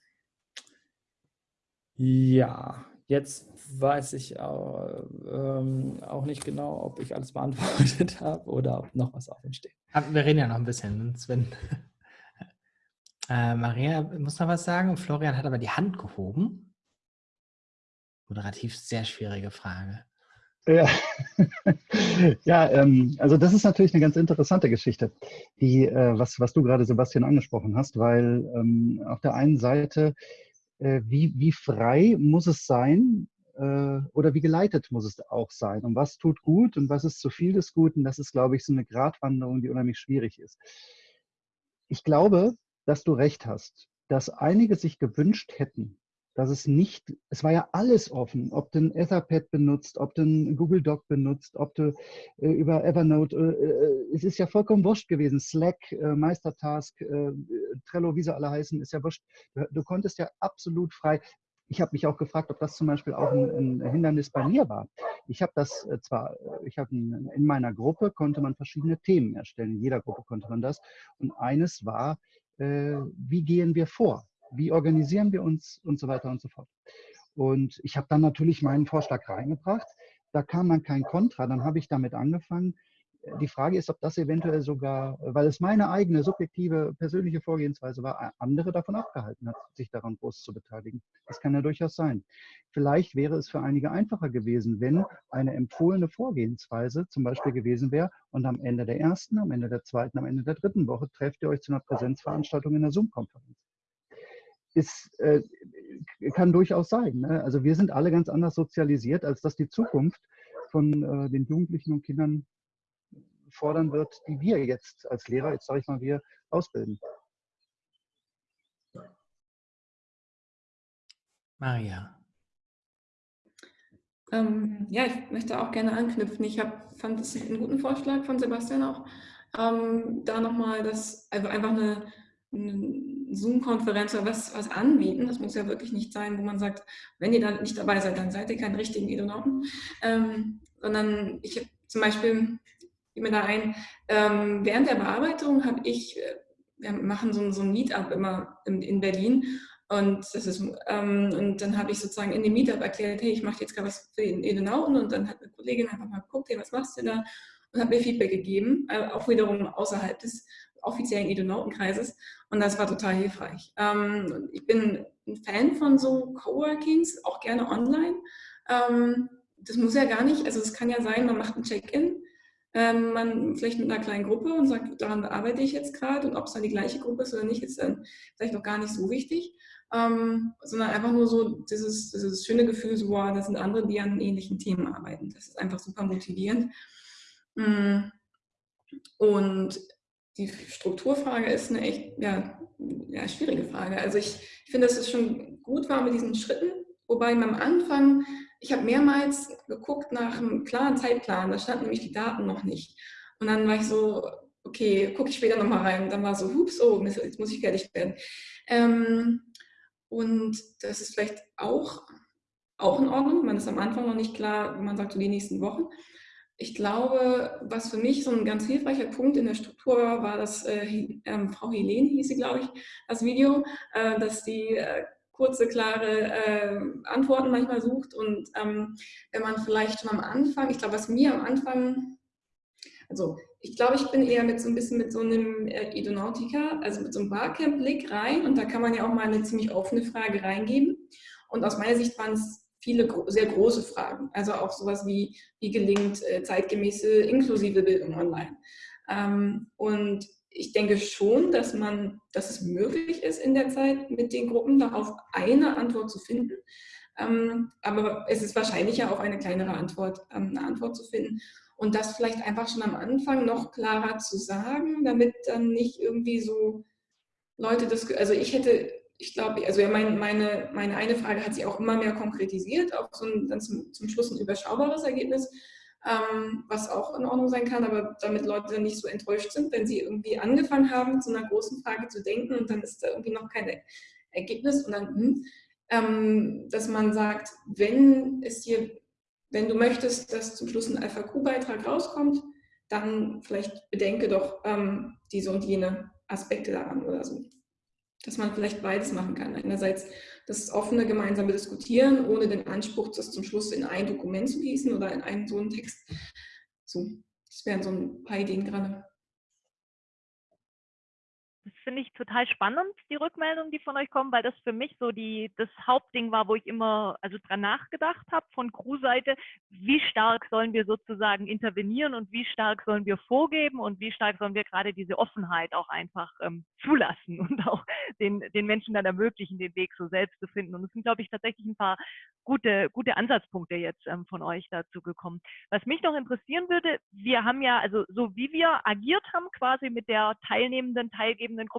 ja, jetzt weiß ich auch, ähm, auch, nicht genau, ob ich alles beantwortet habe oder ob noch was offen steht. Wir reden ja noch ein bisschen, Sven. Äh, Maria muss noch was sagen. Florian hat aber die Hand gehoben. Moderativ sehr schwierige Frage. Ja, ja ähm, also das ist natürlich eine ganz interessante Geschichte, die, äh, was, was du gerade, Sebastian, angesprochen hast, weil ähm, auf der einen Seite, äh, wie, wie frei muss es sein äh, oder wie geleitet muss es auch sein? Und was tut gut und was ist zu viel des Guten, das ist, glaube ich, so eine Gratwanderung, die unheimlich schwierig ist. Ich glaube, dass du recht hast, dass einige sich gewünscht hätten, dass es nicht, es war ja alles offen, ob du ein Etherpad benutzt, ob du ein Google Doc benutzt, ob du äh, über Evernote, äh, äh, es ist ja vollkommen wurscht gewesen, Slack, äh, Meistertask, äh, Trello, wie sie alle heißen, ist ja wurscht. Du, du konntest ja absolut frei, ich habe mich auch gefragt, ob das zum Beispiel auch ein, ein Hindernis bei mir war. Ich habe das äh, zwar, ich habe in meiner Gruppe konnte man verschiedene Themen erstellen, in jeder Gruppe konnte man das. Und eines war, wie gehen wir vor, wie organisieren wir uns und so weiter und so fort. Und ich habe dann natürlich meinen Vorschlag reingebracht. Da kam dann kein Kontra. Dann habe ich damit angefangen, die Frage ist, ob das eventuell sogar, weil es meine eigene subjektive persönliche Vorgehensweise war, andere davon abgehalten hat, sich daran groß zu beteiligen. Das kann ja durchaus sein. Vielleicht wäre es für einige einfacher gewesen, wenn eine empfohlene Vorgehensweise zum Beispiel gewesen wäre und am Ende der ersten, am Ende der zweiten, am Ende der dritten Woche trefft ihr euch zu einer Präsenzveranstaltung in einer Zoom-Konferenz. Ist, äh, kann durchaus sein. Ne? Also wir sind alle ganz anders sozialisiert, als dass die Zukunft von äh, den Jugendlichen und Kindern fordern wird, die wir jetzt als Lehrer, jetzt sage ich mal, wir ausbilden. Maria. Ähm, ja, ich möchte auch gerne anknüpfen. Ich hab, fand es einen guten Vorschlag von Sebastian auch, ähm, da nochmal das, also einfach eine, eine Zoom-Konferenz oder was, was anbieten. Das muss ja wirklich nicht sein, wo man sagt, wenn ihr da nicht dabei seid, dann seid ihr keine richtigen Edonauten. Ähm, sondern ich habe zum Beispiel, ich mir da ein, ähm, während der Bearbeitung habe ich, äh, wir machen so, so ein Meetup immer in, in Berlin und, das ist, ähm, und dann habe ich sozusagen in dem Meetup erklärt, hey, ich mache jetzt gerade was für den Edenauten und dann hat eine Kollegin einfach mal geguckt, hey, was machst du da? Und hat mir Feedback gegeben, äh, auch wiederum außerhalb des offiziellen Edonautenkreises und das war total hilfreich. Ähm, ich bin ein Fan von so Coworkings, auch gerne online. Ähm, das muss ja gar nicht, also es kann ja sein, man macht ein Check-in, ähm, man vielleicht mit einer kleinen Gruppe und sagt, daran bearbeite ich jetzt gerade und ob es dann die gleiche Gruppe ist oder nicht, ist dann vielleicht noch gar nicht so wichtig ähm, sondern einfach nur so dieses, dieses schöne Gefühl, so, wow, das sind andere, die an ähnlichen Themen arbeiten. Das ist einfach super motivierend. Mm. Und die Strukturfrage ist eine echt ja, ja, schwierige Frage. Also ich, ich finde, dass es schon gut war mit diesen Schritten, wobei am Anfang, ich habe mehrmals geguckt nach einem klaren Zeitplan, da standen nämlich die Daten noch nicht. Und dann war ich so, okay, gucke ich später nochmal rein. Und dann war so, hups, oh, jetzt muss ich fertig werden. Ähm, und das ist vielleicht auch, auch in Ordnung. Man ist am Anfang noch nicht klar, man sagt, so die nächsten Wochen. Ich glaube, was für mich so ein ganz hilfreicher Punkt in der Struktur war, war, dass äh, äh, Frau Helene hieß sie, glaube ich, das Video, äh, dass die äh, kurze, klare äh, Antworten manchmal sucht. Und ähm, wenn man vielleicht schon am Anfang, ich glaube, was mir am Anfang, also ich glaube, ich bin eher mit so ein bisschen mit so einem äh, Idonautica, also mit so einem Barcamp-Blick rein und da kann man ja auch mal eine ziemlich offene Frage reingeben. Und aus meiner Sicht waren es viele sehr große Fragen, also auch sowas wie, wie gelingt äh, zeitgemäße inklusive Bildung online. Ähm, und ich denke schon, dass man, dass es möglich ist in der Zeit mit den Gruppen darauf eine Antwort zu finden. Ähm, aber es ist wahrscheinlicher, auf eine kleinere Antwort, ähm, eine Antwort zu finden. Und das vielleicht einfach schon am Anfang noch klarer zu sagen, damit dann nicht irgendwie so Leute das, also ich hätte, ich glaube, also ja, mein, meine, meine eine Frage hat sich auch immer mehr konkretisiert, auf so ein, dann zum, zum Schluss ein überschaubares Ergebnis, ähm, was auch in Ordnung sein kann, aber damit Leute nicht so enttäuscht sind, wenn sie irgendwie angefangen haben, zu einer großen Frage zu denken und dann ist da irgendwie noch kein Ergebnis und dann, hm, ähm, dass man sagt, wenn es hier wenn du möchtest, dass zum Schluss ein FAQ-Beitrag rauskommt, dann vielleicht bedenke doch ähm, diese und jene Aspekte daran oder so. Dass man vielleicht beides machen kann. Einerseits das offene gemeinsame Diskutieren, ohne den Anspruch, das zum Schluss in ein Dokument zu gießen oder in einen so einen Text. So, das wären so ein paar Ideen gerade. Finde ich total spannend, die Rückmeldungen, die von euch kommen, weil das für mich so die, das Hauptding war, wo ich immer also dran nachgedacht habe von Crew-Seite, wie stark sollen wir sozusagen intervenieren und wie stark sollen wir vorgeben und wie stark sollen wir gerade diese Offenheit auch einfach ähm, zulassen und auch den, den Menschen dann ermöglichen, den Weg so selbst zu finden. Und es sind, glaube ich, tatsächlich ein paar gute, gute Ansatzpunkte jetzt ähm, von euch dazu gekommen. Was mich noch interessieren würde, wir haben ja, also so wie wir agiert haben quasi mit der teilnehmenden, teilgebenden Gruppe,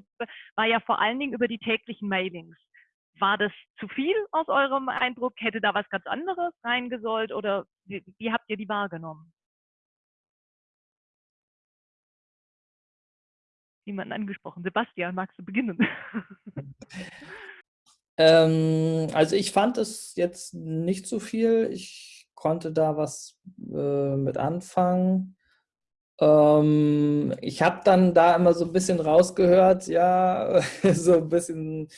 war ja vor allen Dingen über die täglichen Mailings. War das zu viel aus eurem Eindruck? Hätte da was ganz anderes reingesollt oder wie, wie habt ihr die wahrgenommen? Niemanden angesprochen. Sebastian, magst du beginnen? Ähm, also ich fand es jetzt nicht so viel. Ich konnte da was äh, mit anfangen. Ähm, ich habe dann da immer so ein bisschen rausgehört, ja, so ein bisschen,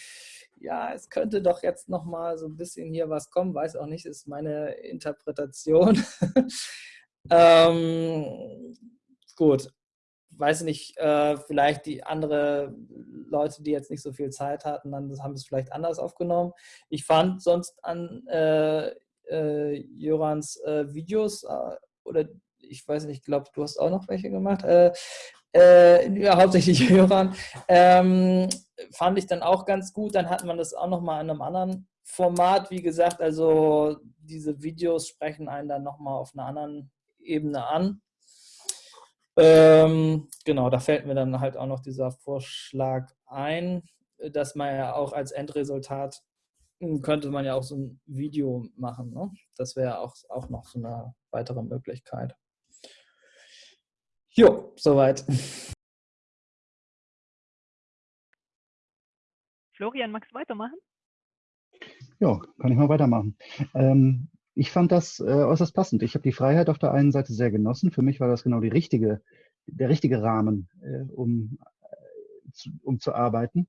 ja, es könnte doch jetzt noch mal so ein bisschen hier was kommen. Weiß auch nicht, ist meine Interpretation. ähm, gut, weiß nicht, äh, vielleicht die andere Leute, die jetzt nicht so viel Zeit hatten, dann haben es vielleicht anders aufgenommen. Ich fand sonst an äh, äh, Jorans äh, Videos äh, oder ich weiß nicht, ich glaube, du hast auch noch welche gemacht. Äh, ja, hauptsächlich Joran. Ähm, fand ich dann auch ganz gut. Dann hat man das auch noch mal in einem anderen Format, wie gesagt. Also diese Videos sprechen einen dann noch mal auf einer anderen Ebene an. Ähm, genau, da fällt mir dann halt auch noch dieser Vorschlag ein, dass man ja auch als Endresultat hm, könnte man ja auch so ein Video machen. Ne? Das wäre auch, auch noch so eine weitere Möglichkeit. Jo, soweit. Florian, magst du weitermachen? Ja, kann ich mal weitermachen. Ähm, ich fand das äh, äußerst passend. Ich habe die Freiheit auf der einen Seite sehr genossen. Für mich war das genau die richtige, der richtige Rahmen, äh, um, äh, zu, um zu arbeiten.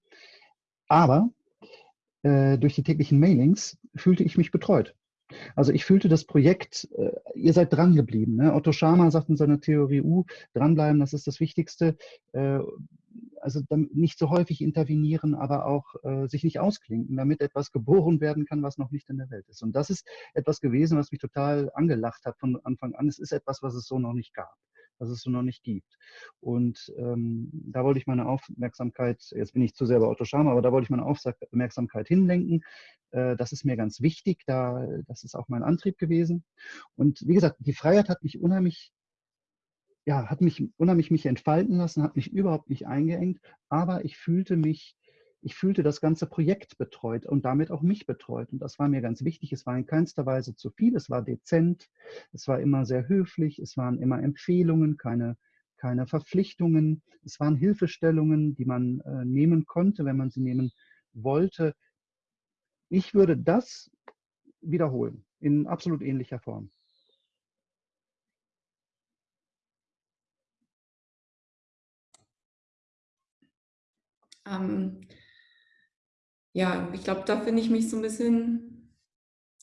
Aber äh, durch die täglichen Mailings fühlte ich mich betreut. Also ich fühlte das Projekt, äh, ihr seid dran geblieben. Ne? Otto Schama sagt in seiner Theorie U, dranbleiben, das ist das Wichtigste. Äh, also nicht so häufig intervenieren, aber auch äh, sich nicht ausklinken, damit etwas geboren werden kann, was noch nicht in der Welt ist. Und das ist etwas gewesen, was mich total angelacht hat von Anfang an. Es ist etwas, was es so noch nicht gab, was es so noch nicht gibt. Und ähm, da wollte ich meine Aufmerksamkeit, jetzt bin ich zu sehr bei Otto Schama, aber da wollte ich meine Aufmerksamkeit hinlenken. Äh, das ist mir ganz wichtig, da, das ist auch mein Antrieb gewesen. Und wie gesagt, die Freiheit hat mich unheimlich ja, hat mich unheimlich mich entfalten lassen, hat mich überhaupt nicht eingeengt, aber ich fühlte mich, ich fühlte das ganze Projekt betreut und damit auch mich betreut. Und das war mir ganz wichtig. Es war in keinster Weise zu viel, es war dezent, es war immer sehr höflich, es waren immer Empfehlungen, keine, keine Verpflichtungen, es waren Hilfestellungen, die man äh, nehmen konnte, wenn man sie nehmen wollte. Ich würde das wiederholen in absolut ähnlicher Form. Ähm, ja, ich glaube, da finde ich mich so ein bisschen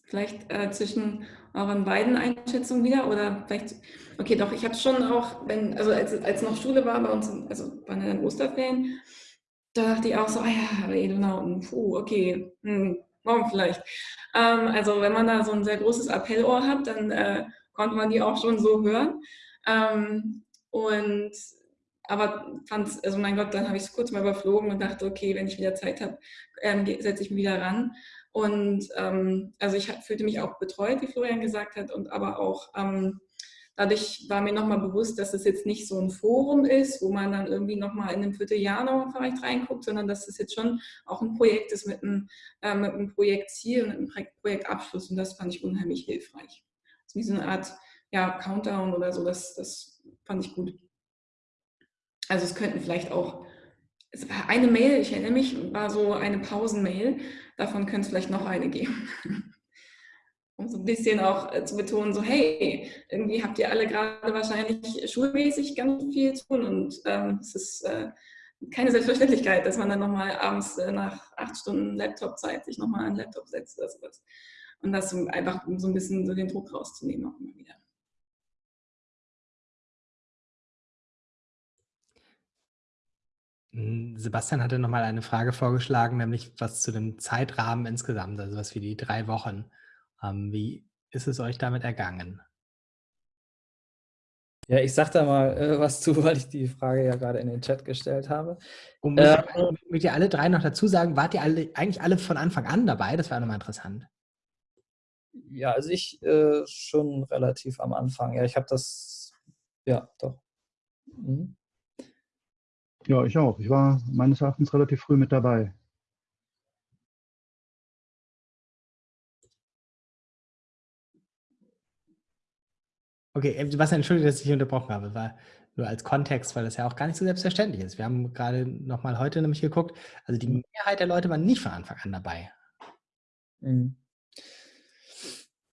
vielleicht äh, zwischen euren beiden Einschätzungen wieder oder vielleicht, okay, doch, ich habe schon auch, wenn, also als, als noch Schule war bei uns, also bei den Osterferien, da dachte ich auch so, ah ja, Edonauten, puh, okay, hm, morgen vielleicht. Ähm, also wenn man da so ein sehr großes Appellohr hat, dann äh, konnte man die auch schon so hören. Ähm, und aber fand also mein Gott, dann habe ich es kurz mal überflogen und dachte, okay, wenn ich wieder Zeit habe, ähm, setze ich mich wieder ran. Und ähm, also ich fühlte mich auch betreut, wie Florian gesagt hat, und aber auch ähm, dadurch war mir nochmal bewusst, dass es jetzt nicht so ein Forum ist, wo man dann irgendwie nochmal in einem Vierteljahr noch vielleicht reinguckt, sondern dass es jetzt schon auch ein Projekt ist mit einem, äh, mit einem Projektziel und einem Projektabschluss. Und das fand ich unheimlich hilfreich. Also wie so eine Art ja, Countdown oder so, das, das fand ich gut. Also es könnten vielleicht auch, es war eine Mail, ich erinnere mich, war so eine Pausenmail, davon könnte es vielleicht noch eine geben. um so ein bisschen auch äh, zu betonen, so hey, irgendwie habt ihr alle gerade wahrscheinlich schulmäßig ganz viel zu tun und ähm, es ist äh, keine Selbstverständlichkeit, dass man dann nochmal abends äh, nach acht Stunden Laptop-Zeit sich nochmal an den Laptop setzt oder sowas. Und das um einfach so ein bisschen so den Druck rauszunehmen auch immer Sebastian hatte nochmal eine Frage vorgeschlagen, nämlich was zu dem Zeitrahmen insgesamt, also was wie die drei Wochen. Ähm, wie ist es euch damit ergangen? Ja, ich sag da mal äh, was zu, weil ich die Frage ja gerade in den Chat gestellt habe. Und muss, ich, ihr alle drei noch dazu sagen, wart ihr alle, eigentlich alle von Anfang an dabei? Das wäre nochmal interessant. Ja, also ich äh, schon relativ am Anfang. Ja, ich habe das, ja, doch. Mhm. Ja, ich auch. Ich war meines Erachtens relativ früh mit dabei. Okay, äh, Sebastian, entschuldige, dass ich dich unterbrochen habe. War nur als Kontext, weil das ja auch gar nicht so selbstverständlich ist. Wir haben gerade nochmal heute nämlich geguckt, also die Mehrheit der Leute waren nicht von Anfang an dabei. Mhm.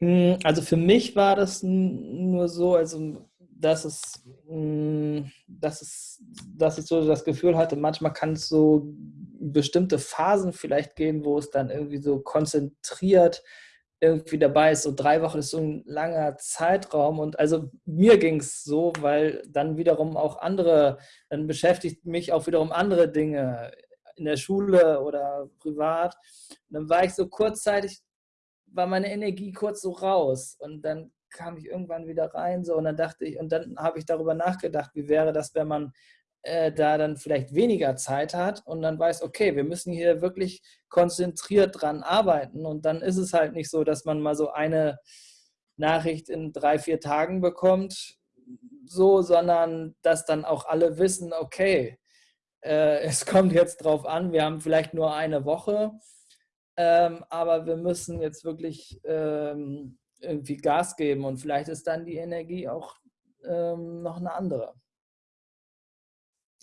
Hm, also für mich war das nur so, also dass es, hm, dass es, dass ich so das Gefühl hatte, manchmal kann es so bestimmte Phasen vielleicht geben, wo es dann irgendwie so konzentriert irgendwie dabei ist. So drei Wochen ist so ein langer Zeitraum und also mir ging es so, weil dann wiederum auch andere, dann beschäftigt mich auch wiederum andere Dinge in der Schule oder privat. Und dann war ich so kurzzeitig, war meine Energie kurz so raus und dann kam ich irgendwann wieder rein so und dann dachte ich, und dann habe ich darüber nachgedacht, wie wäre das, wenn man äh, da dann vielleicht weniger Zeit hat und dann weiß, okay, wir müssen hier wirklich konzentriert dran arbeiten. Und dann ist es halt nicht so, dass man mal so eine Nachricht in drei, vier Tagen bekommt, so, sondern dass dann auch alle wissen, okay, äh, es kommt jetzt drauf an, wir haben vielleicht nur eine Woche, ähm, aber wir müssen jetzt wirklich ähm, irgendwie Gas geben und vielleicht ist dann die Energie auch ähm, noch eine andere.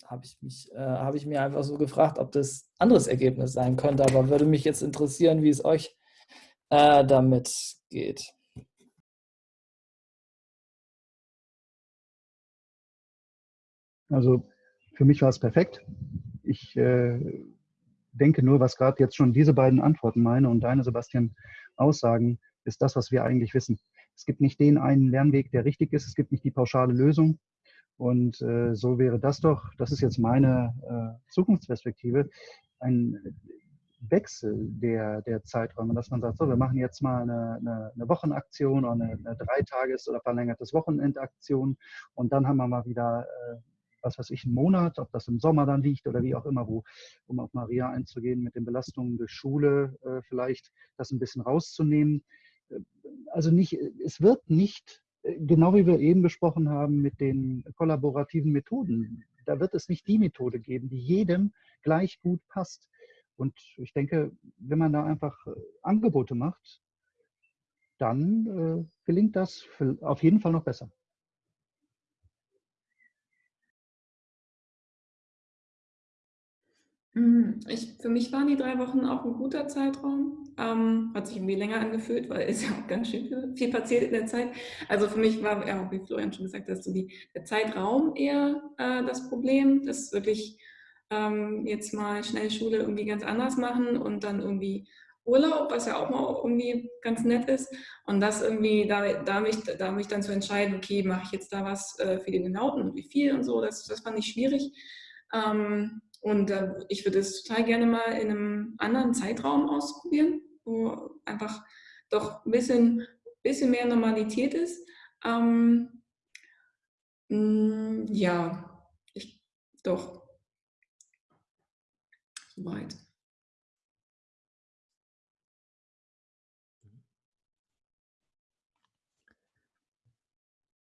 Habe ich, mich, äh, habe ich mir einfach so gefragt, ob das anderes Ergebnis sein könnte, aber würde mich jetzt interessieren, wie es euch äh, damit geht. Also für mich war es perfekt. Ich äh, denke nur, was gerade jetzt schon diese beiden Antworten meine und deine, Sebastian, Aussagen, ist das, was wir eigentlich wissen. Es gibt nicht den einen Lernweg, der richtig ist. Es gibt nicht die pauschale Lösung. Und äh, so wäre das doch, das ist jetzt meine äh, Zukunftsperspektive, ein Wechsel der, der Zeiträume, dass man sagt, so, wir machen jetzt mal eine, eine, eine Wochenaktion oder eine, eine Dreitages- oder verlängertes Wochenendaktion und dann haben wir mal wieder äh, was weiß ich, einen Monat, ob das im Sommer dann liegt oder wie auch immer, wo, um auf Maria einzugehen, mit den Belastungen durch Schule äh, vielleicht das ein bisschen rauszunehmen. Also nicht, es wird nicht, genau wie wir eben besprochen haben mit den kollaborativen Methoden, da wird es nicht die Methode geben, die jedem gleich gut passt. Und ich denke, wenn man da einfach äh, Angebote macht, dann äh, gelingt das auf jeden Fall noch besser. Ich, für mich waren die drei Wochen auch ein guter Zeitraum. Ähm, hat sich irgendwie länger angefühlt, weil es ja auch ganz schön viel, viel, passiert in der Zeit. Also für mich war, ja, wie Florian schon gesagt hat, so die, der Zeitraum eher äh, das Problem, dass wirklich ähm, jetzt mal schnell Schule irgendwie ganz anders machen und dann irgendwie Urlaub, was ja auch mal irgendwie ganz nett ist. Und das irgendwie, da, da, mich, da mich dann zu entscheiden, okay, mache ich jetzt da was äh, für die Genauten und wie viel und so, das, das fand ich schwierig. Ähm, und äh, ich würde es total gerne mal in einem anderen Zeitraum ausprobieren, wo einfach doch ein bisschen, bisschen mehr Normalität ist. Ähm, mh, mm, ja, ich, doch. Soweit.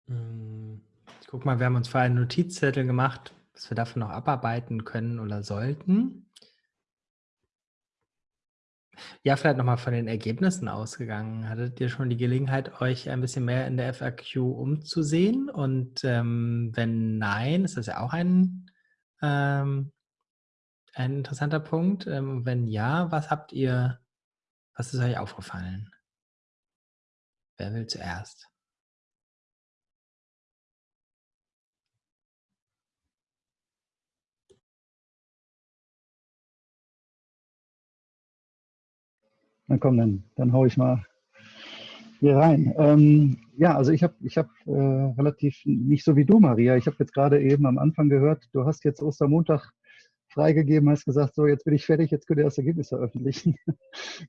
Mm, ich guck mal, wir haben uns vorher einen Notizzettel gemacht was wir davon noch abarbeiten können oder sollten. Ja, vielleicht nochmal von den Ergebnissen ausgegangen. Hattet ihr schon die Gelegenheit, euch ein bisschen mehr in der FAQ umzusehen? Und ähm, wenn nein, ist das ja auch ein, ähm, ein interessanter Punkt. Ähm, wenn ja, was habt ihr, was ist euch aufgefallen? Wer will zuerst? Na komm, dann, dann hau ich mal hier rein. Ähm, ja, also ich habe ich hab, äh, relativ, nicht so wie du, Maria, ich habe jetzt gerade eben am Anfang gehört, du hast jetzt Ostermontag freigegeben, hast gesagt, so jetzt bin ich fertig, jetzt könnt ihr das Ergebnis veröffentlichen.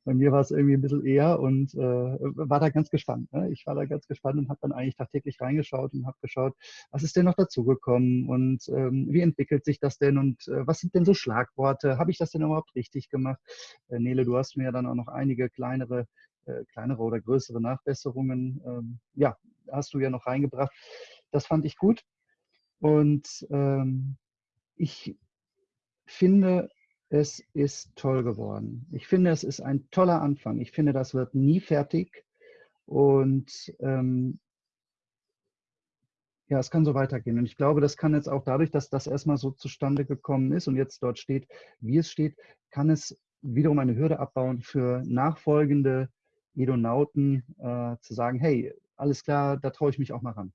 Bei mir war es irgendwie ein bisschen eher und äh, war da ganz gespannt. Ne? Ich war da ganz gespannt und habe dann eigentlich tagtäglich reingeschaut und habe geschaut, was ist denn noch dazugekommen und ähm, wie entwickelt sich das denn und äh, was sind denn so Schlagworte? Habe ich das denn überhaupt richtig gemacht? Äh, Nele, du hast mir dann auch noch einige kleinere, äh, kleinere oder größere Nachbesserungen, ähm, ja, hast du ja noch reingebracht. Das fand ich gut. Und ähm, ich finde, es ist toll geworden. Ich finde, es ist ein toller Anfang. Ich finde, das wird nie fertig. Und ähm, ja, es kann so weitergehen. Und ich glaube, das kann jetzt auch dadurch, dass das erstmal so zustande gekommen ist und jetzt dort steht, wie es steht, kann es wiederum eine Hürde abbauen für nachfolgende Edonauten äh, zu sagen, hey, alles klar, da traue ich mich auch mal ran.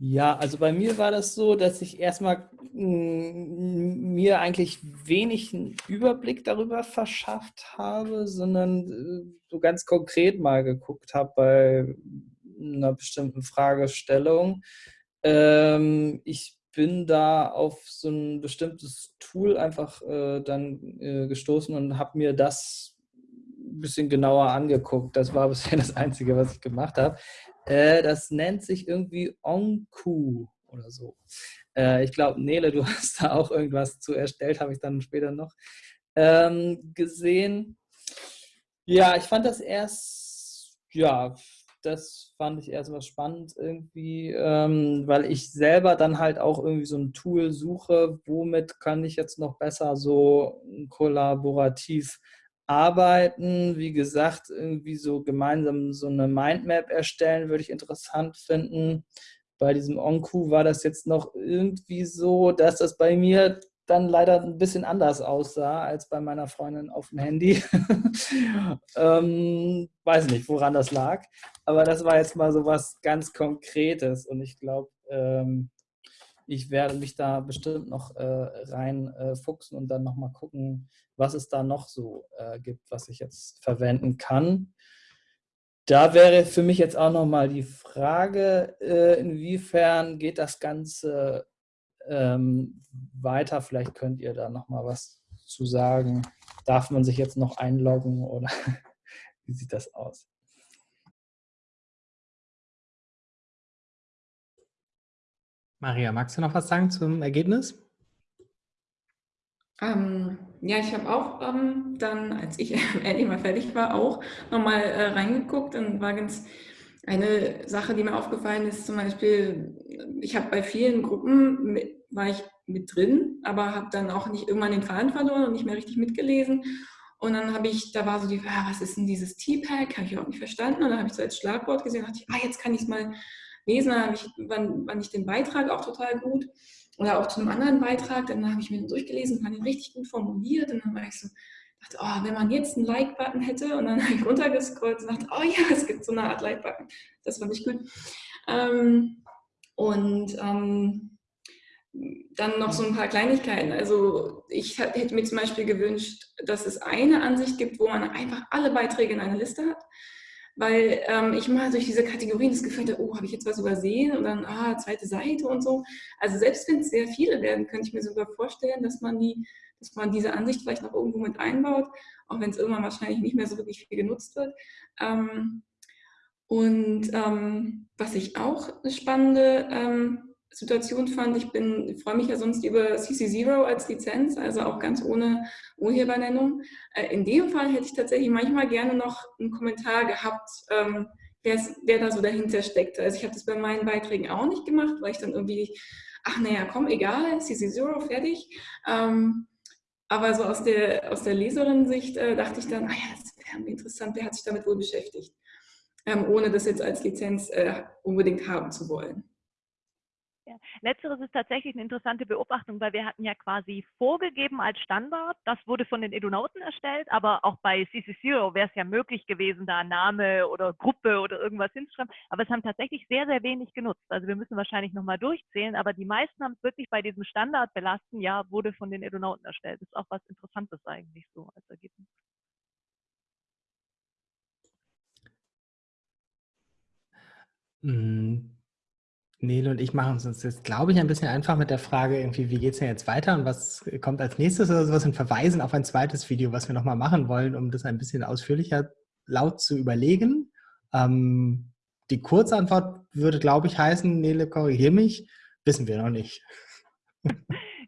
Ja, also bei mir war das so, dass ich erstmal mm, mir eigentlich wenig einen Überblick darüber verschafft habe, sondern äh, so ganz konkret mal geguckt habe bei einer bestimmten Fragestellung. Ähm, ich bin da auf so ein bestimmtes Tool einfach äh, dann äh, gestoßen und habe mir das ein bisschen genauer angeguckt. Das war bisher das Einzige, was ich gemacht habe. Äh, das nennt sich irgendwie Onku oder so. Äh, ich glaube, Nele, du hast da auch irgendwas zu erstellt, habe ich dann später noch ähm, gesehen. Ja, ich fand das erst, ja, das fand ich erstmal spannend irgendwie, ähm, weil ich selber dann halt auch irgendwie so ein Tool suche, womit kann ich jetzt noch besser so kollaborativ arbeiten. Wie gesagt, irgendwie so gemeinsam so eine Mindmap erstellen, würde ich interessant finden. Bei diesem Onku war das jetzt noch irgendwie so, dass das bei mir dann leider ein bisschen anders aussah als bei meiner Freundin auf dem Handy. ähm, weiß nicht, woran das lag. Aber das war jetzt mal so was ganz Konkretes und ich glaube, ähm, ich werde mich da bestimmt noch äh, reinfuchsen äh, und dann nochmal gucken, was es da noch so äh, gibt, was ich jetzt verwenden kann. Da wäre für mich jetzt auch nochmal die Frage, äh, inwiefern geht das Ganze ähm, weiter? Vielleicht könnt ihr da nochmal was zu sagen. Darf man sich jetzt noch einloggen oder wie sieht das aus? Maria, magst du noch was sagen zum Ergebnis? Ähm, ja, ich habe auch ähm, dann, als ich endlich mal fertig war, auch nochmal äh, reingeguckt und war ganz, eine Sache, die mir aufgefallen ist, zum Beispiel, ich habe bei vielen Gruppen, mit, war ich mit drin, aber habe dann auch nicht irgendwann den Faden verloren und nicht mehr richtig mitgelesen. Und dann habe ich, da war so die, ah, was ist denn dieses T-Pack? Habe ich überhaupt nicht verstanden. Und dann habe ich so als Schlagwort gesehen, dachte ich, ah, jetzt kann ich es mal lesen. Dann ich, wann, wann ich den Beitrag auch total gut oder auch zu einem anderen Beitrag, dann habe ich mir den durchgelesen, fand ihn richtig gut formuliert und dann war ich so, dachte, oh, wenn man jetzt einen Like-Button hätte und dann habe ich runtergescrollt und dachte, oh ja, es gibt so eine Art Like-Button. Das fand ich gut. Ähm, und ähm, dann noch so ein paar Kleinigkeiten. Also ich hätte mir zum Beispiel gewünscht, dass es eine Ansicht gibt, wo man einfach alle Beiträge in einer Liste hat weil ähm, ich mal durch diese Kategorien das Gefühl hatte, oh, habe ich jetzt was übersehen und dann, ah, zweite Seite und so. Also selbst wenn es sehr viele werden, könnte ich mir sogar vorstellen, dass man, die, dass man diese Ansicht vielleicht noch irgendwo mit einbaut, auch wenn es irgendwann wahrscheinlich nicht mehr so wirklich viel genutzt wird. Ähm, und ähm, was ich auch eine spannende ähm, Situation fand, ich bin, freue mich ja sonst über CC0 als Lizenz, also auch ganz ohne Urhebernennung. Äh, in dem Fall hätte ich tatsächlich manchmal gerne noch einen Kommentar gehabt, ähm, wer da so dahinter steckt. Also ich habe das bei meinen Beiträgen auch nicht gemacht, weil ich dann irgendwie, ach naja, komm, egal, CC0, fertig. Ähm, aber so aus der, aus der Leserin-Sicht äh, dachte ich dann, ah ja, das wäre interessant, wer hat sich damit wohl beschäftigt, ähm, ohne das jetzt als Lizenz äh, unbedingt haben zu wollen. Ja. Letzteres ist tatsächlich eine interessante Beobachtung, weil wir hatten ja quasi vorgegeben als Standard, das wurde von den Edunauten erstellt, aber auch bei CC0 wäre es ja möglich gewesen, da Name oder Gruppe oder irgendwas hinzuschreiben, aber es haben tatsächlich sehr, sehr wenig genutzt. Also wir müssen wahrscheinlich nochmal durchzählen, aber die meisten haben es wirklich bei diesem Standard belasten, ja, wurde von den Edunauten erstellt. Das ist auch was Interessantes eigentlich so als Ergebnis. Mhm. Nele und ich machen es uns jetzt, glaube ich, ein bisschen einfach mit der Frage, irgendwie, wie geht es denn jetzt weiter und was kommt als nächstes oder sowas und verweisen auf ein zweites Video, was wir nochmal machen wollen, um das ein bisschen ausführlicher laut zu überlegen. Ähm, die Kurzantwort würde, glaube ich, heißen, Nele, korrigier mich, wissen wir noch nicht.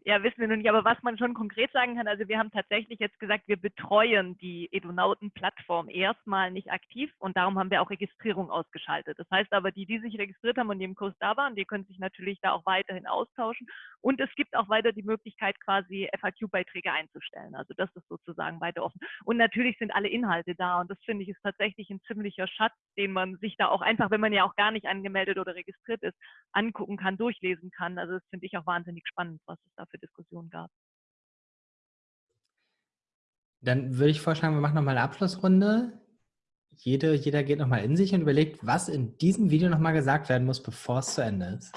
Ja, wissen wir noch nicht, aber was man schon konkret sagen kann, also wir haben tatsächlich jetzt gesagt, wir betreuen die Edunauten-Plattform erstmal nicht aktiv und darum haben wir auch Registrierung ausgeschaltet. Das heißt aber, die, die sich registriert haben und die im Kurs da waren, die können sich natürlich da auch weiterhin austauschen und es gibt auch weiter die Möglichkeit, quasi FAQ-Beiträge einzustellen. Also das ist sozusagen weiter offen. Und natürlich sind alle Inhalte da und das finde ich ist tatsächlich ein ziemlicher Schatz, den man sich da auch einfach, wenn man ja auch gar nicht angemeldet oder registriert ist, angucken kann, durchlesen kann. Also das finde ich auch wahnsinnig spannend, was es da für Diskussionen gab. Dann würde ich vorschlagen, wir machen nochmal eine Abschlussrunde. Jede, jeder geht nochmal in sich und überlegt, was in diesem Video nochmal gesagt werden muss, bevor es zu Ende ist.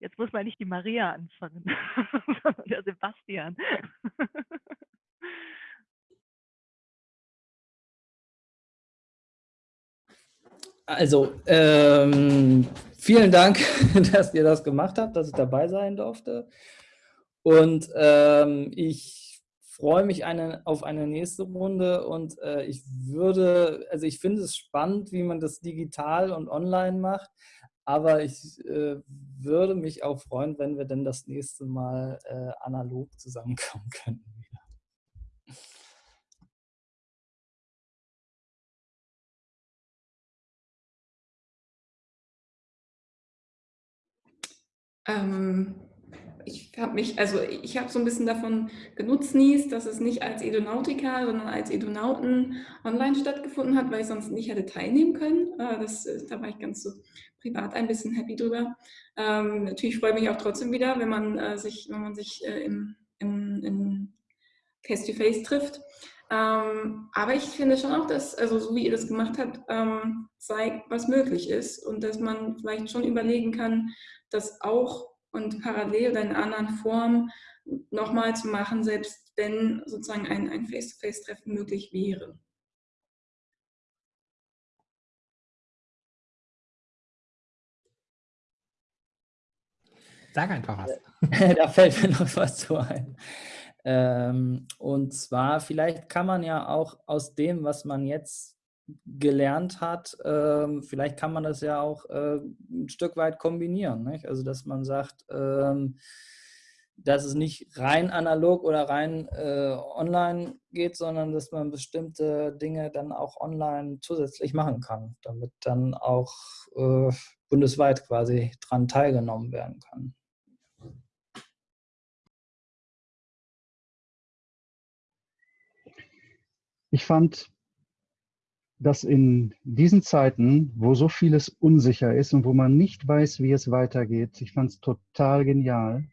Jetzt muss man nicht die Maria anfangen, sondern der Sebastian. Also, ähm, vielen Dank, dass ihr das gemacht habt, dass ich dabei sein durfte. Und ähm, ich freue mich eine, auf eine nächste Runde und äh, ich würde, also ich finde es spannend, wie man das digital und online macht, Aber ich äh, würde mich auch freuen, wenn wir dann das nächste Mal äh, analog zusammenkommen könnten. Ähm, ich habe mich, also ich habe so ein bisschen davon genutznießt, dass es nicht als Edonautica, sondern als Edonauten online stattgefunden hat, weil ich sonst nicht hätte teilnehmen können. Äh, das, äh, da war ich ganz so privat ein bisschen happy drüber. Ähm, natürlich freue ich mich auch trotzdem wieder, wenn man äh, sich, wenn man sich äh, im, im, im Face-to-Face trifft. Ähm, aber ich finde schon auch, dass, also so wie ihr das gemacht habt, ähm, zeigt, was möglich ist und dass man vielleicht schon überlegen kann, das auch und parallel oder in anderen Formen nochmal zu machen, selbst wenn sozusagen ein, ein Face-to-Face-Treffen möglich wäre. Sag einfach was. da fällt mir noch was zu ein. Ähm, und zwar, vielleicht kann man ja auch aus dem, was man jetzt gelernt hat, ähm, vielleicht kann man das ja auch äh, ein Stück weit kombinieren. Nicht? Also, dass man sagt, ähm, dass es nicht rein analog oder rein äh, online geht, sondern dass man bestimmte Dinge dann auch online zusätzlich machen kann, damit dann auch äh, bundesweit quasi dran teilgenommen werden kann. Ich fand, dass in diesen Zeiten, wo so vieles unsicher ist und wo man nicht weiß, wie es weitergeht, ich fand es total genial,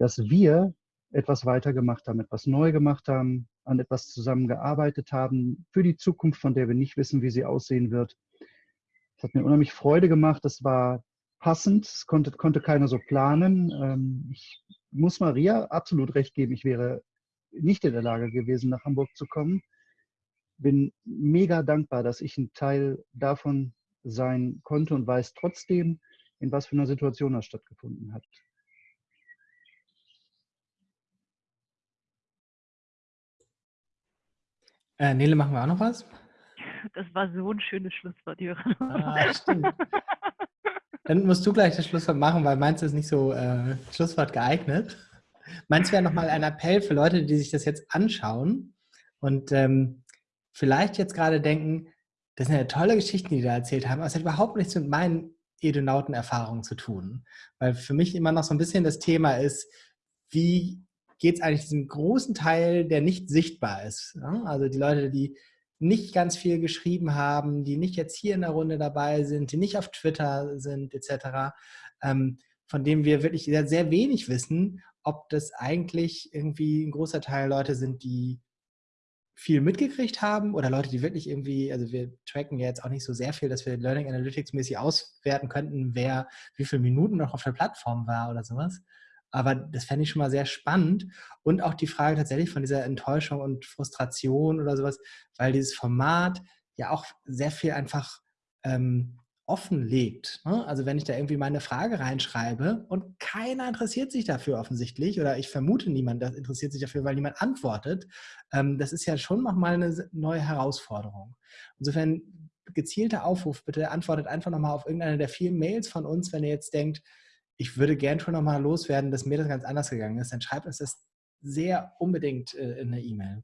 dass wir etwas weitergemacht haben, etwas neu gemacht haben, an etwas zusammengearbeitet haben für die Zukunft, von der wir nicht wissen, wie sie aussehen wird. Es hat mir unheimlich Freude gemacht. Es war passend. Es konnte, konnte keiner so planen. Ähm, ich muss Maria absolut recht geben. Ich wäre nicht in der Lage gewesen, nach Hamburg zu kommen bin mega dankbar, dass ich ein Teil davon sein konnte und weiß trotzdem, in was für einer Situation das stattgefunden hat. Äh, Nele, machen wir auch noch was? Das war so ein schönes Schlusswort, Jürgen. Ah, stimmt. Dann musst du gleich das Schlusswort machen, weil meins ist nicht so äh, Schlusswort geeignet. Meins wäre nochmal ein Appell für Leute, die sich das jetzt anschauen und ähm, vielleicht jetzt gerade denken, das sind ja tolle Geschichten, die da erzählt haben, aber es hat überhaupt nichts mit meinen Edonauten-Erfahrungen zu tun. Weil für mich immer noch so ein bisschen das Thema ist, wie geht es eigentlich diesem großen Teil, der nicht sichtbar ist? Also die Leute, die nicht ganz viel geschrieben haben, die nicht jetzt hier in der Runde dabei sind, die nicht auf Twitter sind, etc., ähm, von dem wir wirklich sehr, sehr wenig wissen, ob das eigentlich irgendwie ein großer Teil Leute sind, die viel mitgekriegt haben oder Leute, die wirklich irgendwie, also wir tracken ja jetzt auch nicht so sehr viel, dass wir Learning Analytics mäßig auswerten könnten, wer wie viele Minuten noch auf der Plattform war oder sowas. Aber das fände ich schon mal sehr spannend. Und auch die Frage tatsächlich von dieser Enttäuschung und Frustration oder sowas, weil dieses Format ja auch sehr viel einfach ähm, offenlegt. Ne? Also wenn ich da irgendwie meine Frage reinschreibe und keiner interessiert sich dafür offensichtlich oder ich vermute niemand das interessiert sich dafür, weil niemand antwortet, ähm, das ist ja schon nochmal eine neue Herausforderung. Insofern gezielter Aufruf, bitte antwortet einfach nochmal auf irgendeine der vielen Mails von uns, wenn ihr jetzt denkt, ich würde gern schon nochmal loswerden, dass mir das ganz anders gegangen ist, dann schreibt uns das sehr unbedingt äh, in der E-Mail.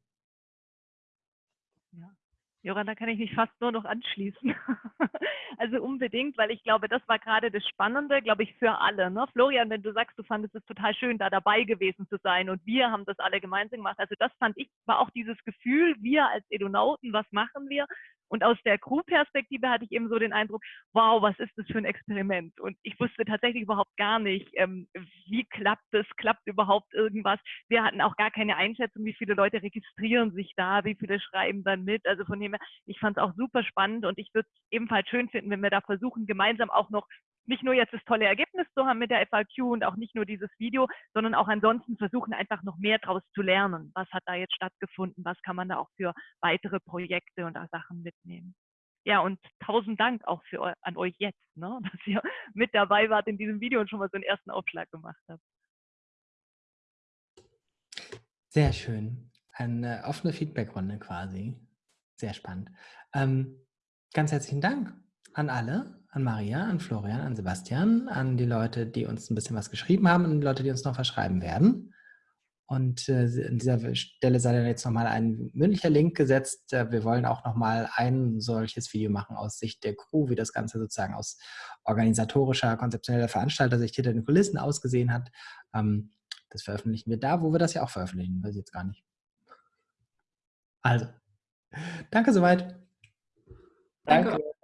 Joran, da kann ich mich fast nur noch anschließen. also unbedingt, weil ich glaube, das war gerade das Spannende, glaube ich, für alle. Ne? Florian, wenn du sagst, du fandest es total schön, da dabei gewesen zu sein und wir haben das alle gemeinsam gemacht. Also das fand ich, war auch dieses Gefühl, wir als Edonauten, was machen wir? Und aus der Crew-Perspektive hatte ich eben so den Eindruck, wow, was ist das für ein Experiment? Und ich wusste tatsächlich überhaupt gar nicht, ähm, wie klappt es, klappt überhaupt irgendwas. Wir hatten auch gar keine Einschätzung, wie viele Leute registrieren sich da, wie viele schreiben dann mit. Also von dem her, ich fand es auch super spannend und ich würde es ebenfalls schön finden, wenn wir da versuchen, gemeinsam auch noch nicht nur jetzt das tolle Ergebnis zu haben mit der FAQ und auch nicht nur dieses Video, sondern auch ansonsten versuchen einfach noch mehr daraus zu lernen. Was hat da jetzt stattgefunden? Was kann man da auch für weitere Projekte und Sachen mitnehmen? Ja, und tausend Dank auch für, an euch jetzt, ne, dass ihr mit dabei wart in diesem Video und schon mal so einen ersten Aufschlag gemacht habt. Sehr schön. Eine offene Feedbackrunde quasi. Sehr spannend. Ähm, ganz herzlichen Dank an alle. An Maria, an Florian, an Sebastian, an die Leute, die uns ein bisschen was geschrieben haben und die Leute, die uns noch verschreiben werden. Und äh, an dieser Stelle sei dann jetzt nochmal ein mündlicher Link gesetzt. Äh, wir wollen auch nochmal ein solches Video machen aus Sicht der Crew, wie das Ganze sozusagen aus organisatorischer, konzeptioneller Veranstalter-Sicht hinter den Kulissen ausgesehen hat. Ähm, das veröffentlichen wir da, wo wir das ja auch veröffentlichen, weiß ich jetzt gar nicht. Also, danke soweit. Danke. Danke.